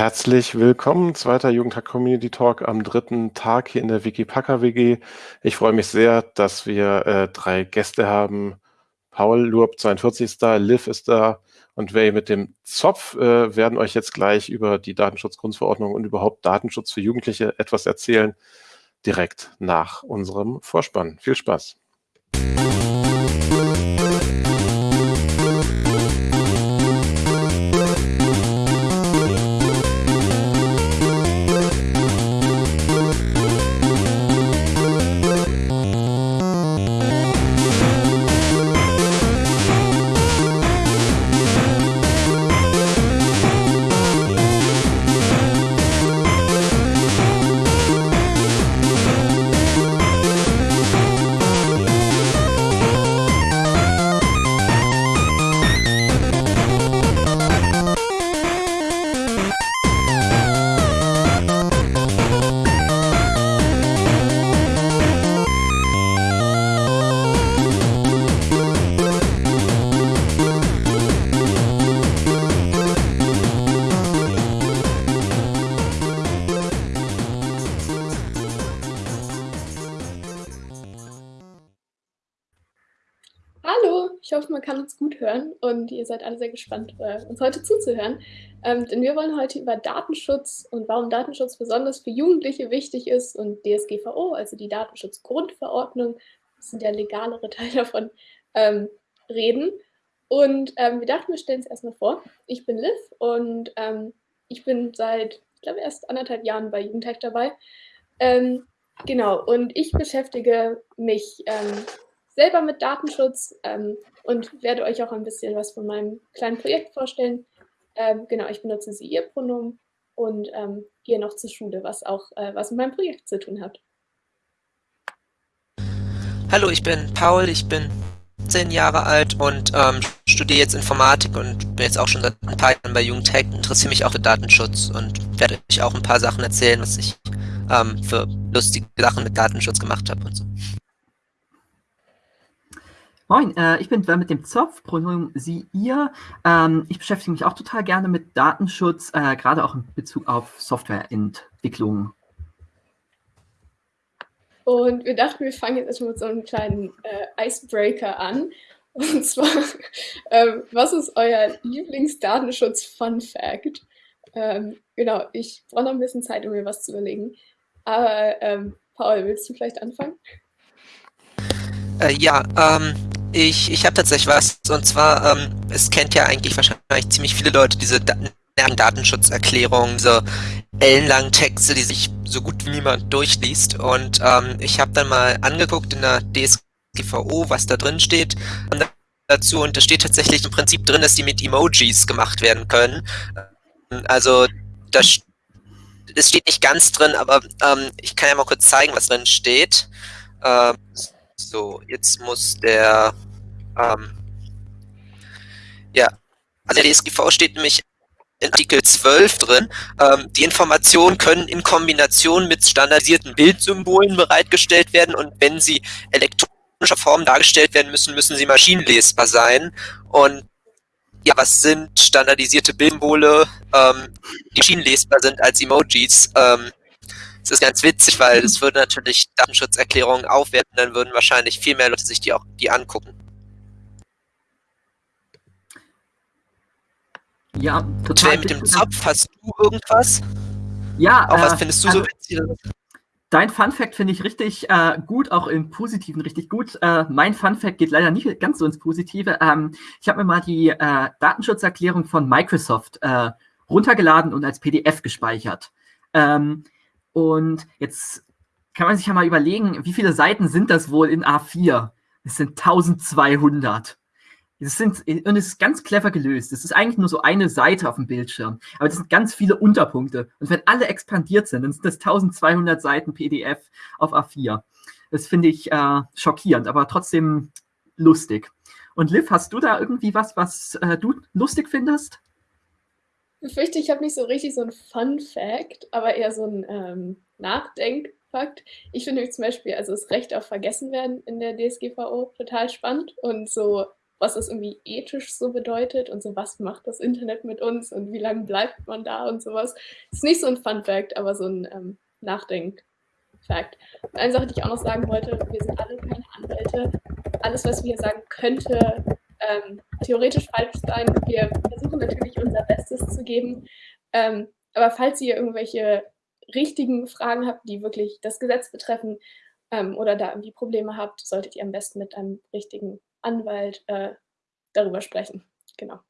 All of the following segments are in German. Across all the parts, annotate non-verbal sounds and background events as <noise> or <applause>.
Herzlich willkommen, zweiter Jugendtag Community Talk am dritten Tag hier in der Wikipacker WG. Ich freue mich sehr, dass wir äh, drei Gäste haben. Paul Lurb, 42 ist da, Liv ist da und wir mit dem Zopf äh, werden euch jetzt gleich über die Datenschutzgrundverordnung und überhaupt Datenschutz für Jugendliche etwas erzählen, direkt nach unserem Vorspann. Viel Spaß. Ihr seid alle sehr gespannt, äh, uns heute zuzuhören. Ähm, denn wir wollen heute über Datenschutz und warum Datenschutz besonders für Jugendliche wichtig ist und DSGVO, also die Datenschutzgrundverordnung, das sind ja legalere <laughs> Teile davon, ähm, reden. Und ähm, wir dachten, wir stellen es erstmal vor. Ich bin Liv und ähm, ich bin seit, ich glaube, erst anderthalb Jahren bei Jugendtech dabei. Ähm, genau, und ich beschäftige mich ähm, selber mit Datenschutz ähm, und werde euch auch ein bisschen was von meinem kleinen Projekt vorstellen. Ähm, genau, ich benutze sie ihr Pronomen und ähm, gehe noch zur Schule, was auch äh, was mit meinem Projekt zu tun hat. Hallo, ich bin Paul, ich bin 10 Jahre alt und ähm, studiere jetzt Informatik und bin jetzt auch schon seit ein paar Jahren bei Jugendtech, interessiere mich auch für Datenschutz und werde euch auch ein paar Sachen erzählen, was ich ähm, für lustige Sachen mit Datenschutz gemacht habe und so. Moin, äh, ich bin mit dem Zopf, Pronomen sie, ihr. Ähm, ich beschäftige mich auch total gerne mit Datenschutz, äh, gerade auch in Bezug auf Softwareentwicklung. Und wir dachten, wir fangen jetzt erstmal mit so einem kleinen äh, Icebreaker an. Und zwar, <laughs> ähm, was ist euer Lieblingsdatenschutz-Fun-Fact? Ähm, genau, ich brauche noch ein bisschen Zeit, um mir was zu überlegen. Aber ähm, Paul, willst du vielleicht anfangen? Äh, ja, ähm, ich, ich habe tatsächlich was, und zwar, ähm, es kennt ja eigentlich wahrscheinlich ziemlich viele Leute diese da Datenschutzerklärungen, diese ellenlangen Texte, die sich so gut wie niemand durchliest. Und ähm, ich habe dann mal angeguckt in der DSGVO, was da drin steht dazu. Und da steht tatsächlich im Prinzip drin, dass die mit Emojis gemacht werden können. Also das, das steht nicht ganz drin, aber ähm, ich kann ja mal kurz zeigen, was drin steht. Ähm, so, jetzt muss der, ähm, ja, also der DSGV steht nämlich in Artikel 12 drin, ähm, die Informationen können in Kombination mit standardisierten Bildsymbolen bereitgestellt werden und wenn sie elektronischer Form dargestellt werden müssen, müssen sie maschinenlesbar sein. Und ja, was sind standardisierte Bildsymbole, ähm, die maschinenlesbar sind als Emojis? Ähm, es ist ganz witzig, weil es würde natürlich Datenschutzerklärungen aufwerten, dann würden wahrscheinlich viel mehr Leute sich die auch die angucken. Ja, total. mit dem Zopf, hast du irgendwas? Ja. Auch äh, was findest du also, so witzig? Dein Fun Fact finde ich richtig äh, gut, auch im Positiven richtig gut. Äh, mein Fun Fact geht leider nicht ganz so ins Positive. Ähm, ich habe mir mal die äh, Datenschutzerklärung von Microsoft äh, runtergeladen und als PDF gespeichert. Ähm, und jetzt kann man sich ja mal überlegen, wie viele Seiten sind das wohl in A4? Es sind 1200. Das sind, und es ist ganz clever gelöst. Es ist eigentlich nur so eine Seite auf dem Bildschirm. Aber das sind ganz viele Unterpunkte. Und wenn alle expandiert sind, dann sind das 1200 Seiten PDF auf A4. Das finde ich äh, schockierend, aber trotzdem lustig. Und Liv, hast du da irgendwie was, was äh, du lustig findest? Ich fürchte, ich habe nicht so richtig so ein Fun-Fact, aber eher so ein ähm, Nachdenkfakt. Ich finde zum Beispiel, also das Recht auf Vergessen werden in der DSGVO total spannend und so was das irgendwie ethisch so bedeutet und so, was macht das Internet mit uns und wie lange bleibt man da und sowas. Ist nicht so ein Fun Fact, aber so ein ähm, Nachdenk-Fact. Eine Sache, die ich auch noch sagen wollte, wir sind alle keine Anwälte. Alles, was wir hier sagen, könnte ähm, theoretisch falsch sein. Wir versuchen natürlich unser Bestes zu geben. Ähm, aber falls ihr irgendwelche richtigen Fragen habt, die wirklich das Gesetz betreffen ähm, oder da irgendwie Probleme habt, solltet ihr am besten mit einem richtigen Anwalt äh, darüber sprechen. Genau.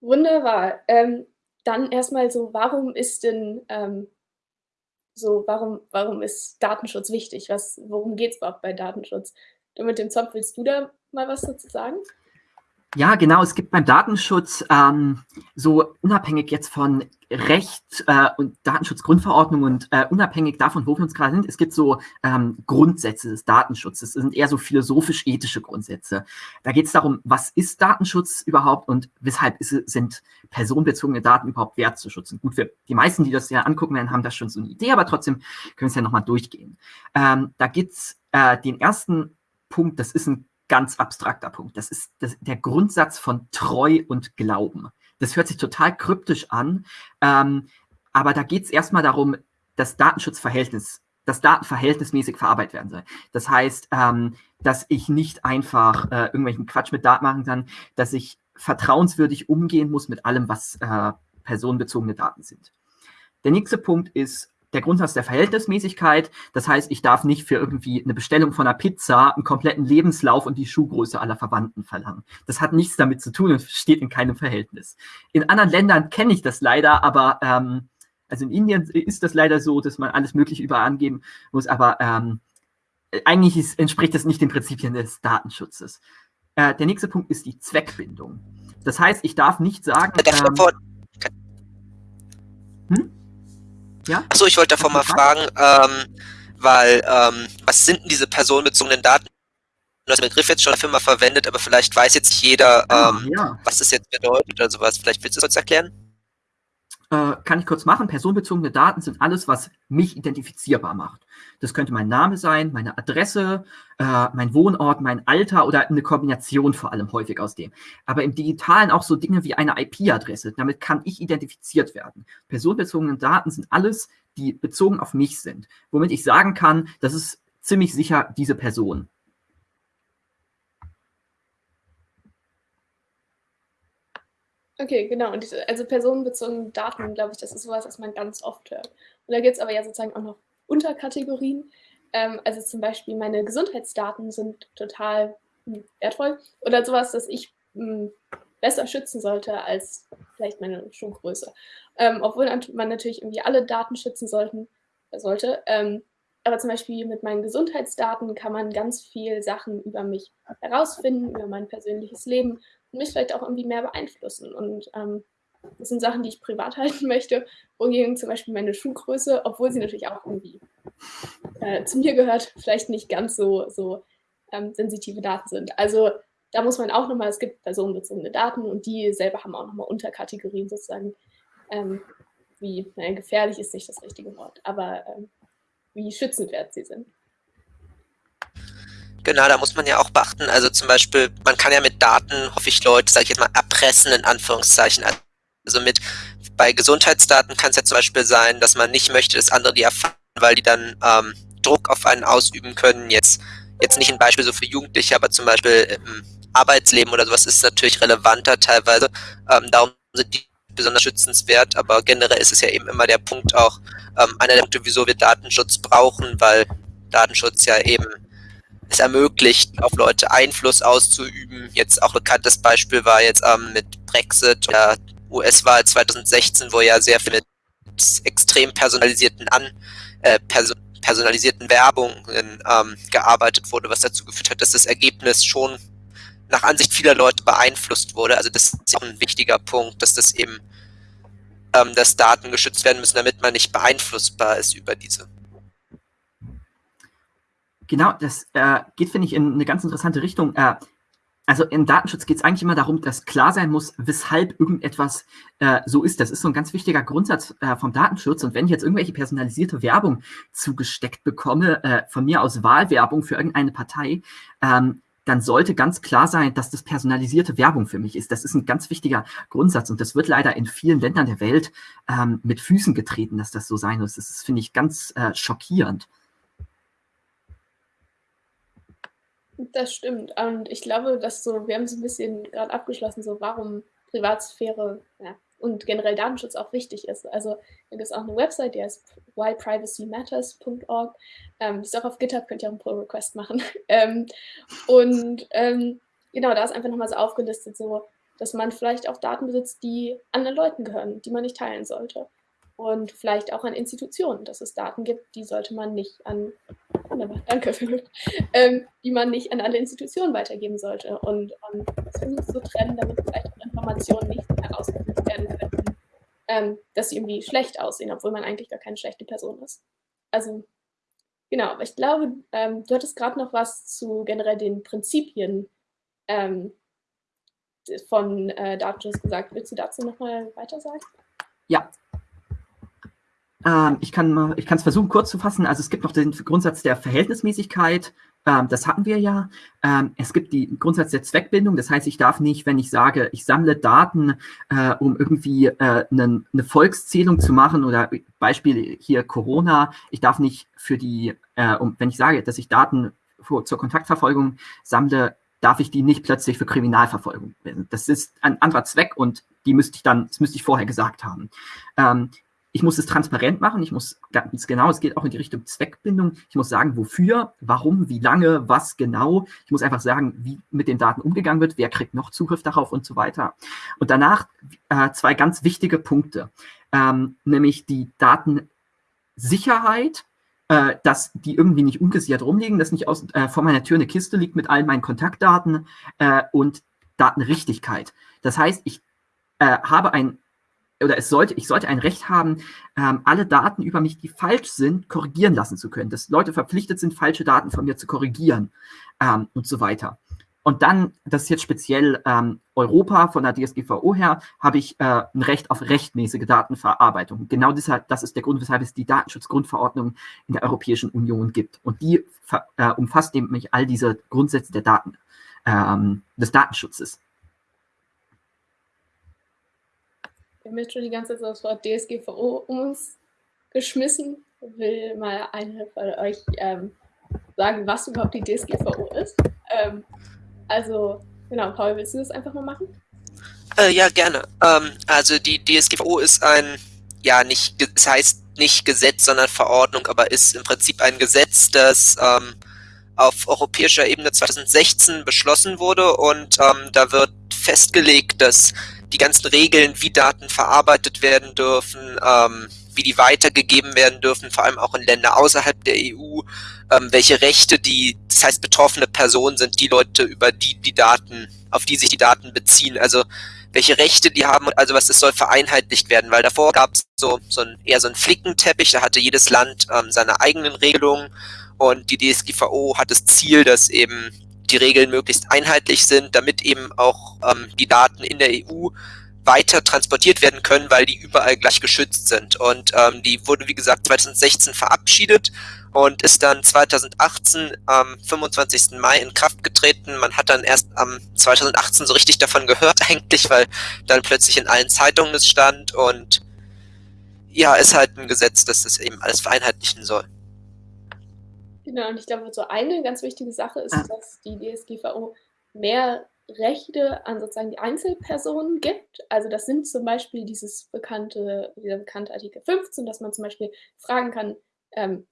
Wunderbar. Ähm, dann erstmal so, warum ist denn ähm, so, warum, warum ist Datenschutz wichtig? Was, worum geht es überhaupt bei Datenschutz? Und mit dem Zopf willst du da mal was dazu sagen? Ja, genau. Es gibt beim Datenschutz ähm, so unabhängig jetzt von Recht äh, und Datenschutzgrundverordnung und äh, unabhängig davon, wo wir uns gerade sind, es gibt so ähm, Grundsätze des Datenschutzes. Das sind eher so philosophisch-ethische Grundsätze. Da geht es darum, was ist Datenschutz überhaupt und weshalb ist, sind personenbezogene Daten überhaupt wert zu schützen. Gut, für die meisten, die das ja angucken werden, haben da schon so eine Idee, aber trotzdem können wir es ja nochmal durchgehen. Ähm, da gibt es äh, den ersten Punkt, das ist ein ganz abstrakter Punkt. Das ist das, der Grundsatz von Treu und Glauben. Das hört sich total kryptisch an, ähm, aber da geht es erstmal darum, das Datenschutzverhältnis, das Daten verhältnismäßig verarbeitet werden soll. Das heißt, ähm, dass ich nicht einfach äh, irgendwelchen Quatsch mit Daten machen kann, dass ich vertrauenswürdig umgehen muss mit allem, was äh, personenbezogene Daten sind. Der nächste Punkt ist der Grundsatz der Verhältnismäßigkeit. Das heißt, ich darf nicht für irgendwie eine Bestellung von einer Pizza einen kompletten Lebenslauf und die Schuhgröße aller Verwandten verlangen. Das hat nichts damit zu tun und <laughs> steht in keinem Verhältnis. In anderen Ländern kenne ich das leider, aber ähm, also in Indien ist das leider so, dass man alles Mögliche überall angeben muss, aber ähm, eigentlich ist, entspricht das nicht den Prinzipien des Datenschutzes. Äh, der nächste Punkt ist die Zweckbindung. Das heißt, ich darf nicht sagen. Ähm, hm? Ja? Achso, ich wollte davor mal fragen, ähm, weil, ähm, was sind denn diese personenbezogenen Daten? Du hast den Begriff jetzt schon dafür mal verwendet, aber vielleicht weiß jetzt nicht jeder, ah, ähm, ja. was das jetzt bedeutet oder sowas. Vielleicht willst du es uns erklären? Äh, kann ich kurz machen. Personenbezogene Daten sind alles, was mich identifizierbar macht. Das könnte mein Name sein, meine Adresse, äh, mein Wohnort, mein Alter oder eine Kombination vor allem häufig aus dem. Aber im Digitalen auch so Dinge wie eine IP-Adresse. Damit kann ich identifiziert werden. Personenbezogene Daten sind alles, die bezogen auf mich sind. Womit ich sagen kann, das ist ziemlich sicher diese Person. Okay, genau. Und diese, also personenbezogene Daten, glaube ich, das ist sowas, was man ganz oft hört. Und da gibt es aber ja sozusagen auch noch Unterkategorien. Ähm, also zum Beispiel meine Gesundheitsdaten sind total hm, wertvoll oder sowas, das ich mh, hm, besser schützen sollte als vielleicht meine Schuhgröße. Ähm, obwohl man natürlich irgendwie alle Daten schützen sollten, sollte. Ähm, aber zum Beispiel mit meinen Gesundheitsdaten kann man ganz viel Sachen über mich herausfinden, über mein persönliches Leben mich vielleicht auch irgendwie mehr beeinflussen. Und ähm, das sind Sachen, die ich privat <laughs> halten möchte, wohingegen zum Beispiel meine Schuhgröße, obwohl sie natürlich auch irgendwie äh, zu mir gehört, vielleicht nicht ganz so, so ähm, sensitive Daten sind. Also da muss man auch nochmal, es gibt personenbezogene Daten und die selber haben auch nochmal Unterkategorien sozusagen, ähm, wie, naja, gefährlich ist nicht das richtige Wort, aber ähm, wie schützenswert sie sind. Genau, da muss man ja auch beachten, also zum Beispiel, man kann ja mit Daten, hoffe ich, Leute, sage ich jetzt mal, erpressen, in Anführungszeichen. Also mit, bei Gesundheitsdaten kann es ja zum Beispiel sein, dass man nicht möchte, dass andere die erfahren, weil die dann ähm, Druck auf einen ausüben können. Jetzt, jetzt nicht ein Beispiel so für Jugendliche, aber zum Beispiel im Arbeitsleben oder sowas ist natürlich relevanter teilweise. Ähm, darum sind die besonders schützenswert, aber generell ist es ja eben immer der Punkt auch, ähm, einer der Punkte, wieso wir Datenschutz brauchen, weil Datenschutz ja eben es ermöglicht, auf Leute Einfluss auszuüben. Jetzt auch bekanntes Beispiel war jetzt ähm, mit Brexit oder US-Wahl 2016, wo ja sehr viel mit extrem personalisierten An äh, perso personalisierten Werbungen ähm, gearbeitet wurde, was dazu geführt hat, dass das Ergebnis schon nach Ansicht vieler Leute beeinflusst wurde. Also das ist auch ein wichtiger Punkt, dass das eben ähm, dass Daten geschützt werden müssen, damit man nicht beeinflussbar ist über diese. Genau, das äh, geht, finde ich, in eine ganz interessante Richtung. Äh, also im Datenschutz geht es eigentlich immer darum, dass klar sein muss, weshalb irgendetwas äh, so ist. Das ist so ein ganz wichtiger Grundsatz äh, vom Datenschutz. Und wenn ich jetzt irgendwelche personalisierte Werbung zugesteckt bekomme, äh, von mir aus Wahlwerbung für irgendeine Partei, ähm, dann sollte ganz klar sein, dass das personalisierte Werbung für mich ist. Das ist ein ganz wichtiger Grundsatz und das wird leider in vielen Ländern der Welt ähm, mit Füßen getreten, dass das so sein muss. Das finde ich, ganz äh, schockierend. Das stimmt. Und ich glaube, dass so, wir haben so ein bisschen gerade abgeschlossen, so warum Privatsphäre ja, und generell Datenschutz auch wichtig ist. Also da gibt es auch eine Website, die heißt whyprivacymatters.org. Ähm, ist auch auf GitHub, könnt ihr auch einen Pull-Request machen. <laughs> ähm, und ähm, genau, da ist einfach nochmal so aufgelistet, so, dass man vielleicht auch Daten besitzt, die anderen Leuten gehören, die man nicht teilen sollte und vielleicht auch an Institutionen, dass es Daten gibt, die sollte man nicht an, wunderbar, danke ähm, die man nicht an alle Institutionen weitergeben sollte und, und das versucht zu trennen, damit vielleicht auch Informationen nicht herausgefunden werden könnten, ähm, dass sie irgendwie schlecht aussehen, obwohl man eigentlich gar keine schlechte Person ist. Also genau, aber ich glaube, ähm, du hattest gerade noch was zu generell den Prinzipien ähm, von äh, Datenschutz gesagt. Willst du dazu nochmal weiter sagen? Ja, ähm, ich kann es versuchen, kurz zu fassen. Also es gibt noch den Grundsatz der Verhältnismäßigkeit. Ähm, das hatten wir ja. Ähm, es gibt den Grundsatz der Zweckbindung. Das heißt, ich darf nicht, wenn ich sage, ich sammle Daten, äh, um irgendwie äh, eine, eine Volkszählung zu machen oder Beispiel hier Corona, ich darf nicht für die, äh, um, wenn ich sage, dass ich Daten für, zur Kontaktverfolgung sammle, darf ich die nicht plötzlich für Kriminalverfolgung. Das ist ein anderer Zweck und die müsste ich dann, das müsste ich vorher gesagt haben. Ähm, ich muss es transparent machen, ich muss ganz genau, es geht auch in die Richtung Zweckbindung, ich muss sagen, wofür, warum, wie lange, was genau. Ich muss einfach sagen, wie mit den Daten umgegangen wird, wer kriegt noch Zugriff darauf und so weiter. Und danach äh, zwei ganz wichtige Punkte, ähm, nämlich die Datensicherheit, äh, dass die irgendwie nicht ungesichert rumliegen, dass nicht aus, äh, vor meiner Tür eine Kiste liegt mit all meinen Kontaktdaten äh, und Datenrichtigkeit. Das heißt, ich äh, habe ein oder es sollte, ich sollte ein Recht haben, ähm, alle Daten über mich, die falsch sind, korrigieren lassen zu können. Dass Leute verpflichtet sind, falsche Daten von mir zu korrigieren ähm, und so weiter. Und dann, das ist jetzt speziell ähm, Europa von der DSGVO her, habe ich äh, ein Recht auf rechtmäßige Datenverarbeitung. Genau deshalb, das ist der Grund, weshalb es die Datenschutzgrundverordnung in der Europäischen Union gibt. Und die äh, umfasst nämlich all diese Grundsätze der Daten, ähm, des Datenschutzes. Wir haben jetzt schon die ganze Zeit das Wort DSGVO um uns geschmissen. Will mal eine von euch ähm, sagen, was überhaupt die DSGVO ist? Ähm, also, genau, Paul, willst du das einfach mal machen? Äh, ja, gerne. Ähm, also die DSGVO ist ein, ja, nicht, es heißt nicht Gesetz, sondern Verordnung, aber ist im Prinzip ein Gesetz, das ähm, auf europäischer Ebene 2016 beschlossen wurde und ähm, da wird festgelegt, dass die ganzen Regeln, wie Daten verarbeitet werden dürfen, ähm, wie die weitergegeben werden dürfen, vor allem auch in Länder außerhalb der EU, ähm, welche Rechte die, das heißt betroffene Personen sind die Leute, über die die Daten, auf die sich die Daten beziehen, also welche Rechte die haben, also was es soll vereinheitlicht werden, weil davor gab es so, so ein, eher so ein Flickenteppich, da hatte jedes Land ähm, seine eigenen Regelungen und die DSGVO hat das Ziel, dass eben die Regeln möglichst einheitlich sind, damit eben auch ähm, die Daten in der EU weiter transportiert werden können, weil die überall gleich geschützt sind. Und ähm, die wurde, wie gesagt, 2016 verabschiedet und ist dann 2018 am 25. Mai in Kraft getreten. Man hat dann erst am 2018 so richtig davon gehört <laughs> eigentlich, weil dann plötzlich in allen Zeitungen es stand und ja, ist halt ein Gesetz, das das eben alles vereinheitlichen soll. Genau, und ich glaube, so eine ganz wichtige Sache ist, ah. dass die DSGVO mehr Rechte an sozusagen die Einzelpersonen gibt. Also das sind zum Beispiel dieses bekannte, dieser bekannte Artikel 15, dass man zum Beispiel fragen kann, ähm,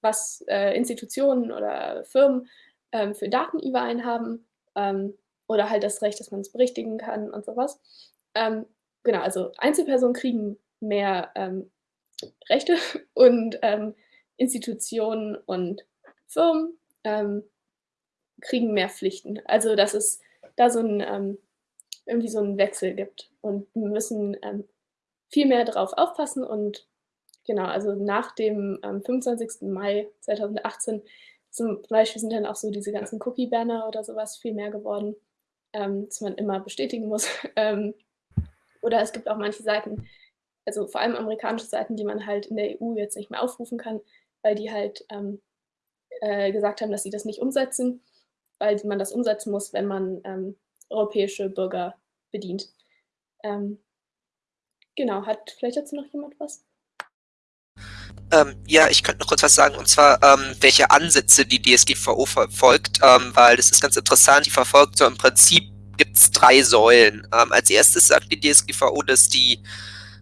was äh, Institutionen oder Firmen ähm, für Daten über einen haben ähm, oder halt das Recht, dass man es berichtigen kann und sowas. Ähm, genau, also Einzelpersonen kriegen mehr ähm, Rechte <laughs> und ähm, Institutionen und Firmen ähm, kriegen mehr Pflichten. Also dass es da so ein ähm, irgendwie so einen Wechsel gibt und wir müssen ähm, viel mehr darauf aufpassen und genau, also nach dem 25. Ähm, Mai 2018 zum Beispiel sind dann auch so diese ganzen Cookie-Banner oder sowas viel mehr geworden, ähm, dass man immer bestätigen muss. <laughs> Ähm, oder es gibt auch manche Seiten, also vor allem amerikanische Seiten, die man halt in der EU jetzt nicht mehr aufrufen kann, weil die halt ähm, äh, gesagt haben, dass sie das nicht umsetzen. weil man das umsetzen muss, wenn man ähm, europäische Bürger bedient. Ähm, genau, hat vielleicht dazu noch jemand was? Ähm, ja, ich könnte noch kurz was sagen, und zwar, ähm, welche Ansätze die DSGVO verfolgt, ähm, weil das ist ganz interessant, die verfolgt so im Prinzip gibt es drei Säulen. Ähm, als erstes sagt die DSGVO, dass die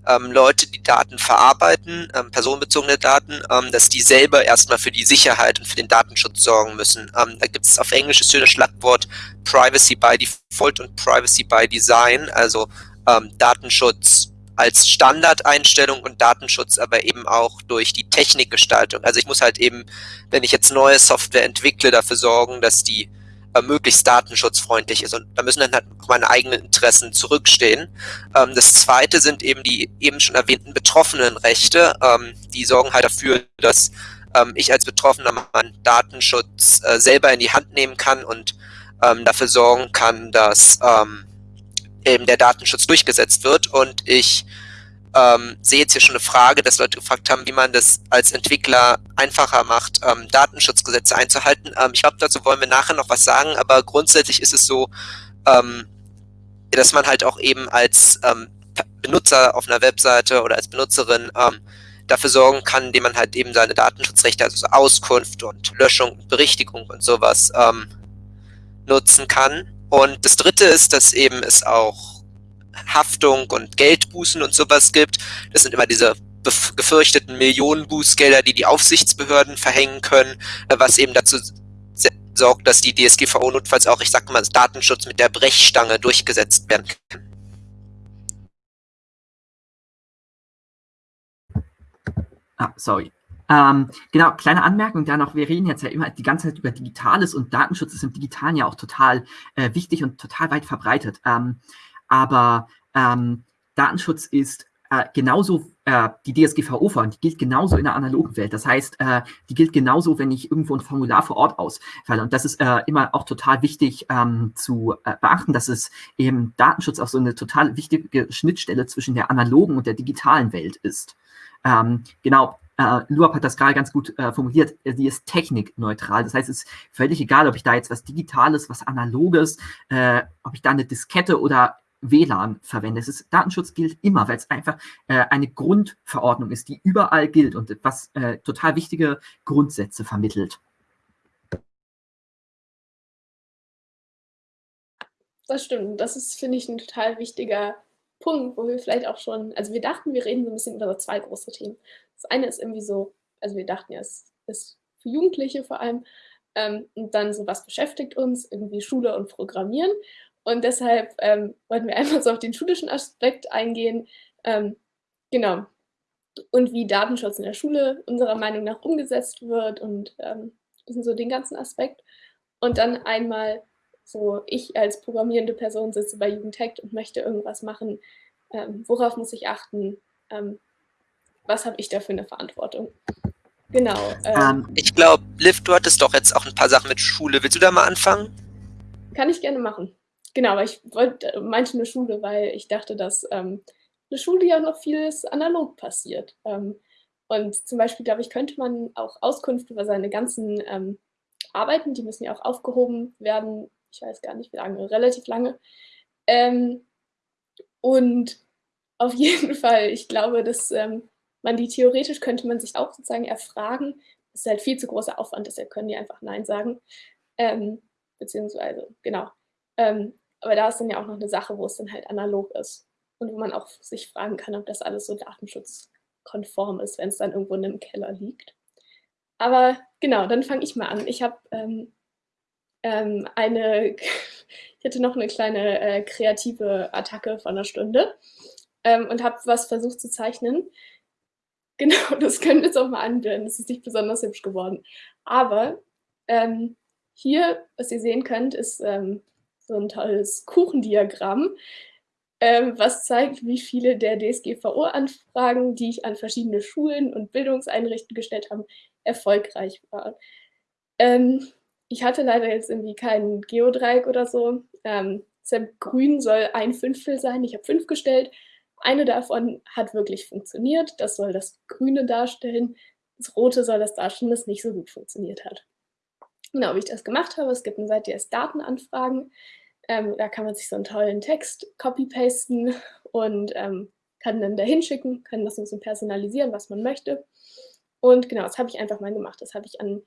ähm, Leute, die Daten verarbeiten, ähm, personenbezogene Daten, ähm, dass die selber erstmal für die Sicherheit und für den Datenschutz sorgen müssen. Ähm, da gibt es auf Englisch das Schlagwort Privacy by Default und Privacy by Design, also ähm, Datenschutz als Standardeinstellung und Datenschutz aber eben auch durch die Technikgestaltung. Also ich muss halt eben, wenn ich jetzt neue Software entwickle, dafür sorgen, dass die äh, möglichst datenschutzfreundlich ist. Und da müssen dann halt meine eigenen Interessen zurückstehen. Ähm, das zweite sind eben die eben schon erwähnten betroffenen Rechte. Ähm, die sorgen halt dafür, dass ähm, ich als Betroffener meinen Datenschutz äh, selber in die Hand nehmen kann und ähm, dafür sorgen kann, dass ähm, eben der Datenschutz durchgesetzt wird. Und ich ähm, sehe jetzt hier schon eine Frage, dass Leute gefragt haben, wie man das als Entwickler einfacher macht, ähm, Datenschutzgesetze einzuhalten. Ähm, ich glaube, dazu wollen wir nachher noch was sagen, aber grundsätzlich ist es so, ähm, dass man halt auch eben als ähm, Benutzer auf einer Webseite oder als Benutzerin ähm, dafür sorgen kann, indem man halt eben seine Datenschutzrechte, also so Auskunft und Löschung und Berichtigung und sowas ähm, nutzen kann. Und das dritte ist, dass eben es auch Haftung und Geldbußen und sowas gibt. Das sind immer diese gefürchteten Millionenbußgelder, die die Aufsichtsbehörden verhängen können, äh, was eben dazu sorgt, dass die DSGVO notfalls auch, ich sag mal, Datenschutz mit der Brechstange durchgesetzt werden kann. Ah, sorry. Ähm, genau, kleine Anmerkung da noch. Wir reden jetzt ja immer die ganze Zeit über Digitales und Datenschutz ist im Digitalen ja auch total äh, wichtig und total weit verbreitet. Ähm, aber ähm, Datenschutz ist äh, genauso, äh, die DSGVO vor, die gilt genauso in der analogen Welt. Das heißt, äh, die gilt genauso, wenn ich irgendwo ein Formular vor Ort ausfalle. Und das ist äh, immer auch total wichtig ähm, zu äh, beachten, dass es eben Datenschutz auch so eine total wichtige Schnittstelle zwischen der analogen und der digitalen Welt ist. Ähm, genau, äh, Luab hat das gerade ganz gut äh, formuliert, sie ist technikneutral. Das heißt, es ist völlig egal, ob ich da jetzt was Digitales, was Analoges, äh, ob ich da eine Diskette oder WLAN verwende. Es Datenschutz gilt immer, weil es einfach äh, eine Grundverordnung ist, die überall gilt und was äh, total wichtige Grundsätze vermittelt. Das stimmt. Das ist, finde ich, ein total wichtiger Punkt, wo wir vielleicht auch schon, also wir dachten, wir reden so ein bisschen über zwei große Themen. Das eine ist irgendwie so, also wir dachten ja, es ist für Jugendliche vor allem, ähm, und dann so, was beschäftigt uns, irgendwie Schule und Programmieren. Und deshalb ähm, wollten wir <laughs> einfach so auf den schulischen Aspekt eingehen. Ähm, genau. Und wie Datenschutz in der Schule unserer Meinung nach umgesetzt wird und ähm, so den ganzen Aspekt. Und dann einmal so, ich als programmierende Person sitze bei Jugendhack und möchte irgendwas machen. Ähm, worauf muss ich achten? Ähm, was habe ich da für eine Verantwortung? Genau. Ähm, ich glaube, Liv, du hattest doch jetzt auch ein paar Sachen mit Schule. Willst du da mal anfangen? Kann ich gerne machen. Genau, aber ich wollte, meinte eine Schule, weil ich dachte, dass ähm, eine Schule ja noch vieles analog passiert. Ähm, und zum Beispiel, glaube ich, könnte man auch Auskunft über seine ganzen ähm, Arbeiten, die müssen ja auch aufgehoben werden, ich weiß gar nicht wie lange, relativ lange. Ähm, und auf <laughs> jeden Fall, ich glaube, dass ähm, man die theoretisch könnte man sich auch sozusagen erfragen. Das ist halt viel zu großer Aufwand, deshalb können die einfach Nein sagen. Ähm, beziehungsweise, genau. Ähm, aber da ist dann ja auch noch eine Sache, wo es dann halt analog ist und wo man auch sich fragen kann, ob das alles so datenschutzkonform ist, wenn es dann irgendwo in einem Keller liegt. Aber genau, dann fange ich mal an. Ich habe ähm, ähm, eine, <laughs> ich hatte noch eine kleine äh, kreative Attacke von einer Stunde ähm, und habe was versucht zu zeichnen. <laughs> Genau, das können wir jetzt auch mal anwenden. Das ist nicht besonders hübsch geworden. Aber ähm, hier, was ihr sehen könnt, ist ähm, so ein tolles Kuchendiagramm, ähm, was zeigt, wie viele der DSGVO-Anfragen, die ich an verschiedene Schulen und Bildungseinrichtungen gestellt habe, erfolgreich waren. Ähm, ich hatte leider jetzt irgendwie keinen Geodreieck oder so. Ähm, grün soll ein Fünftel sein. Ich habe fünf gestellt. Eine davon hat wirklich funktioniert. Das soll das Grüne darstellen. Das Rote soll das darstellen, das nicht so gut funktioniert hat. Genau, wie ich das gemacht habe. Es gibt eine Seite, die heißt Datenanfragen. Ähm, da kann man sich so einen tollen Text copy-pasten <laughs> und ähm, kann dann dahin schicken, kann das ein bisschen personalisieren, was man möchte. Und genau, das habe ich einfach mal gemacht. Das habe ich an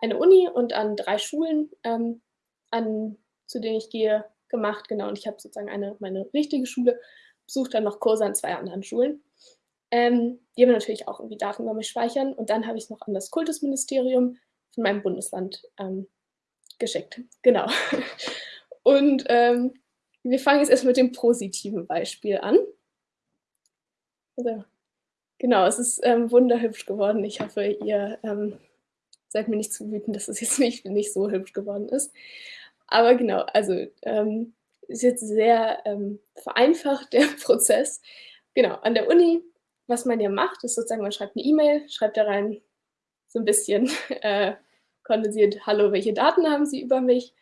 eine Uni und an drei Schulen, ähm, an, zu denen ich gehe, gemacht. Genau, und ich habe sozusagen eine, meine richtige Schule, besucht dann noch Kurse an zwei anderen Schulen. Ähm, die haben natürlich auch irgendwie Daten über mich speichern. Und dann habe ich es noch an das Kultusministerium von meinem Bundesland ähm, geschickt. Genau. <laughs> Und ähm, wir fangen jetzt erst mit dem positiven Beispiel an. Also, genau, es ist ähm, wunderhübsch geworden. Ich hoffe, ihr ähm, seid mir nicht zu wütend, dass es jetzt <laughs> nicht, nicht so hübsch geworden ist. Aber genau, also ähm, ist jetzt sehr ähm, vereinfacht <laughs> der Prozess. Genau, an der Uni, was man ja macht, ist sozusagen, man schreibt eine E-Mail, schreibt da rein so ein bisschen äh, kondensiert, hallo, welche Daten haben Sie über mich?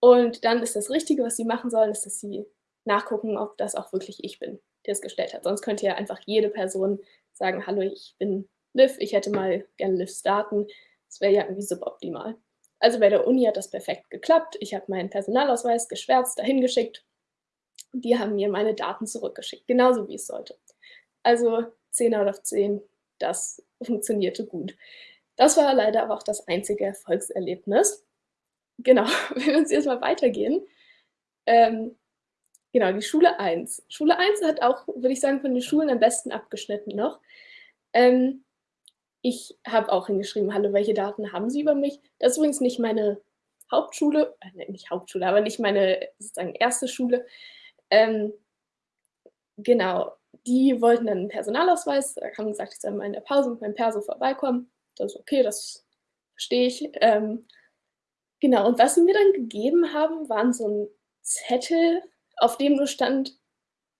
Und dann ist das Richtige, was Sie machen sollen, ist, dass Sie nachgucken, ob das auch wirklich ich bin, der es gestellt hat. Sonst könnte ja einfach jede Person sagen, hallo, ich bin Liv, ich hätte mal gerne Livs Daten. Das wäre ja irgendwie suboptimal. Also bei der Uni hat das perfekt geklappt. Ich habe meinen Personalausweis geschwärzt, dahin geschickt. Die haben mir meine Daten zurückgeschickt, genauso wie es sollte. Also 10 out of 10, das funktionierte gut. Das war leider aber auch das einzige Erfolgserlebnis. Genau, <laughs> wenn wir uns jetzt mal weitergehen. Ähm, genau, die Schule 1. Schule 1 hat auch, würde ich sagen, von den Schulen am besten abgeschnitten noch. Ähm, ich habe auch hingeschrieben, hallo, welche Daten haben Sie über mich? Das ist übrigens nicht meine Hauptschule, äh, nicht Hauptschule, aber nicht meine sozusagen erste Schule. Ähm, genau, die wollten dann einen Personalausweis, da haben gesagt, ich soll mal in der Pause mit meinem Perso vorbeikommen. Das ist okay, das verstehe ich. Ähm, genau, und was sie mir dann gegeben haben, waren so ein Zettel, auf dem nur stand,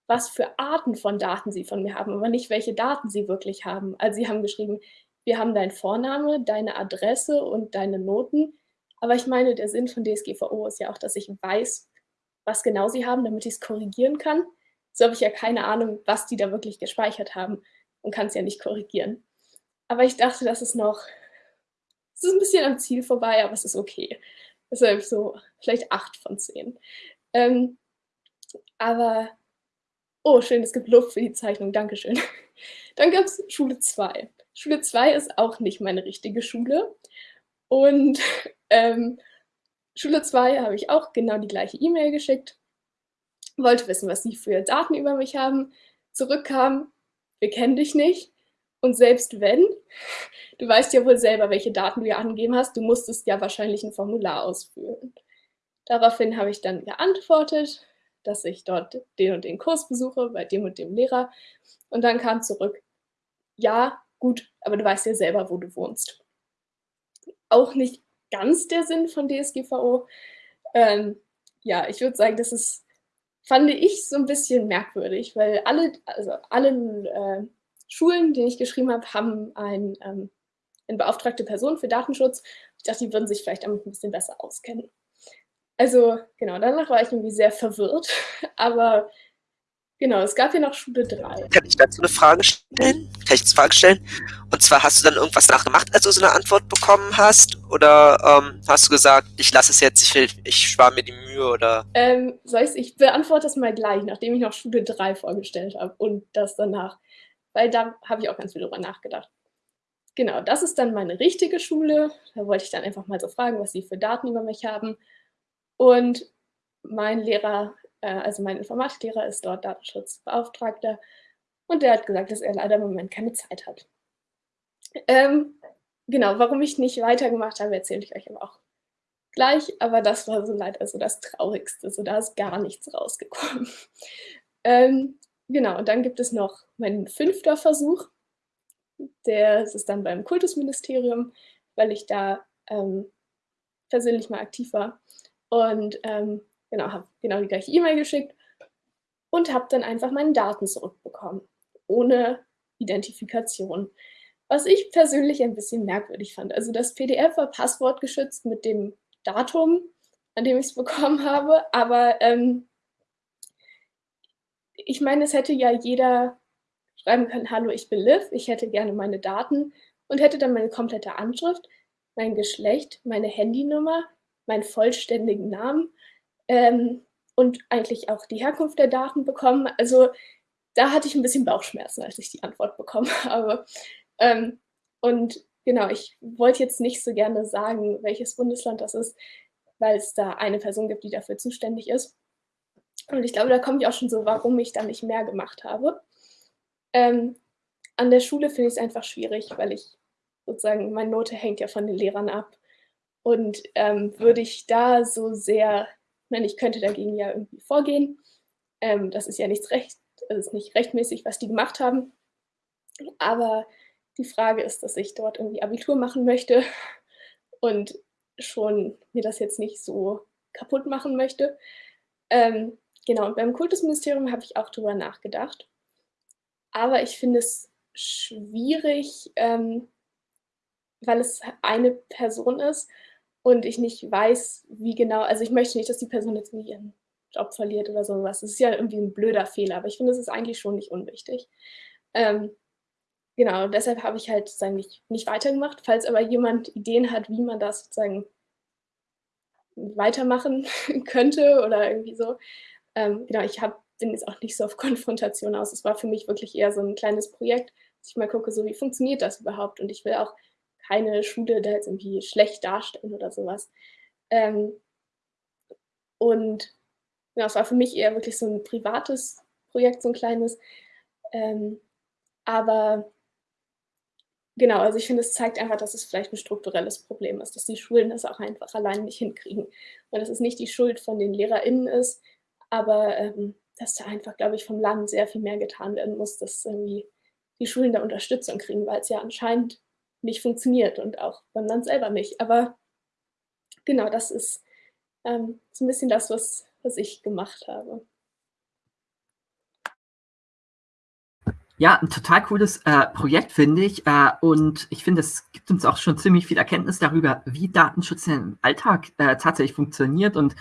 was für Arten von Daten sie von mir haben, aber nicht welche Daten sie wirklich haben. Also sie haben geschrieben, wir haben deinen Vorname, deine Adresse und deine Noten. Aber ich meine, der Sinn von DSGVO ist ja auch, dass ich weiß, was genau sie haben, damit ich es korrigieren kann. So habe ich ja keine Ahnung, was die da wirklich gespeichert haben und kann es ja nicht korrigieren. Aber ich dachte, das ist noch, es ist ein bisschen am Ziel vorbei, aber es ist okay. Deshalb so vielleicht acht von zehn. Ähm, aber, oh schön, es gibt Luft für die Zeichnung, Dankeschön. <laughs> Dann gab es Schule 2. Schule 2 ist auch nicht meine richtige Schule. Und <laughs> ähm, Schule 2 habe ich auch genau die gleiche E-Mail geschickt, wollte wissen, was sie für Daten über mich haben. Zurückkam, wir kennen dich nicht. Und selbst wenn, du weißt ja wohl selber, welche Daten du ja angegeben hast, du musstest ja wahrscheinlich ein Formular ausfüllen. Daraufhin habe ich dann geantwortet, dass ich dort den und den Kurs besuche, bei dem und dem Lehrer. Und dann kam zurück, ja, gut, aber du weißt ja selber, wo du wohnst. Auch nicht ganz der Sinn von DSGVO. Ähm, ja, ich würde sagen, das ist, fand ich so ein bisschen merkwürdig, weil alle, also alle äh, Schulen, die ich geschrieben habe, haben ein, ähm, eine beauftragte Person für Datenschutz. Ich dachte, die würden sich vielleicht damit ein bisschen besser auskennen. Also genau, danach war ich irgendwie sehr verwirrt, <laughs> aber genau, es gab ja noch Schule 3. Kann ich dazu eine Frage stellen? Kann ich eine Frage stellen? Und zwar, hast du dann irgendwas nachgemacht, als du so eine Antwort bekommen hast? Oder ähm, hast du gesagt, ich lasse es jetzt, ich, will, ich spare mir die Mühe? Oder? Ähm, soll ich, ich beantworte das mal gleich, nachdem ich noch Schule 3 vorgestellt habe und das danach weil da habe ich auch ganz viel drüber nachgedacht. Genau, das ist dann meine richtige Schule. Da wollte ich dann einfach mal so fragen, was sie für Daten über mich haben. Und mein Lehrer, äh, also mein Informatiklehrer ist dort Datenschutzbeauftragter und der hat gesagt, dass er leider im Moment keine Zeit hat. Ähm, genau, warum ich nicht weitergemacht habe, erzähle ich euch aber auch gleich, aber das war so leider so das Traurigste, so da ist gar nichts rausgekommen. <laughs> Ähm, Genau, und dann gibt es noch meinen fünfter Versuch. Der ist dann beim Kultusministerium, weil ich da ähm, persönlich mal aktiv war. Und ähm, genau, habe genau die gleiche E-Mail geschickt und habe dann einfach meine Daten zurückbekommen, ohne Identifikation. Was ich persönlich ein bisschen merkwürdig fand. Also das PDF war passwortgeschützt mit dem Datum, an dem ich es bekommen habe, aber ähm, ich meine, es hätte ja jeder schreiben können, hallo, ich bin Liv, ich hätte gerne meine Daten und hätte dann meine komplette Anschrift. mein Geschlecht, meine Handynummer, meinen vollständigen Namen ähm, und eigentlich auch die Herkunft der Daten bekommen. Also da hatte ich ein bisschen Bauchschmerzen, als ich die Antwort bekommen <laughs> habe. Ähm, und genau, ich wollte jetzt nicht so gerne sagen, welches Bundesland das ist, weil es da eine Person gibt, die dafür zuständig ist. Und ich glaube, da komme ich auch schon so, warum ich da nicht mehr gemacht habe. Ähm, an der Schule finde ich es einfach schwierig, weil ich sozusagen, meine Note hängt ja von den Lehrern ab. Und ähm, würde ich da so sehr, meine, ich könnte dagegen ja irgendwie vorgehen. Ähm, das ist ja nichts recht, das ist nicht rechtmäßig, was die gemacht haben. Aber die Frage ist, dass ich dort irgendwie Abitur machen möchte und schon mir das jetzt nicht so kaputt machen möchte. Ähm, genau, und beim Kultusministerium habe ich auch drüber nachgedacht. Aber ich finde es schwierig, ähm, weil es eine Person ist und ich nicht weiß, wie genau, also ich möchte nicht, dass die Person jetzt nie ihren Job verliert oder sowas. Das ist ja irgendwie ein blöder Fehler, aber ich finde, es ist eigentlich schon nicht unwichtig. Ähm, genau, deshalb habe ich halt sozusagen nicht, nicht weitergemacht. Falls aber jemand Ideen hat, wie man das sozusagen weitermachen <laughs> könnte oder irgendwie so. Ähm, genau, ich hab, bin jetzt auch nicht so auf <laughs> Konfrontation aus. Es war für mich wirklich eher so ein kleines Projekt, dass ich mal gucke, so wie funktioniert das überhaupt. Und ich will auch keine Schule da jetzt irgendwie schlecht darstellen oder sowas. Ähm, und ja, es war für mich eher wirklich so ein privates Projekt, so ein kleines. Ähm, aber genau, also ich finde, es zeigt einfach, dass es vielleicht ein strukturelles Problem ist, dass die Schulen das auch einfach allein nicht hinkriegen. Und dass es nicht die Schuld von den LehrerInnen ist, aber ähm, dass da einfach, glaube ich, vom Land sehr viel mehr getan werden muss, dass irgendwie die Schulen da Unterstützung kriegen, weil es ja anscheinend nicht funktioniert und auch beim Land selber nicht. Aber genau, das ist ähm, so ein bisschen das, was, was ich gemacht habe. Ja, ein total cooles äh, Projekt, finde ich. Äh, und ich finde, es gibt uns auch schon ziemlich viel Erkenntnis darüber, wie Datenschutz im Alltag äh, tatsächlich funktioniert. Und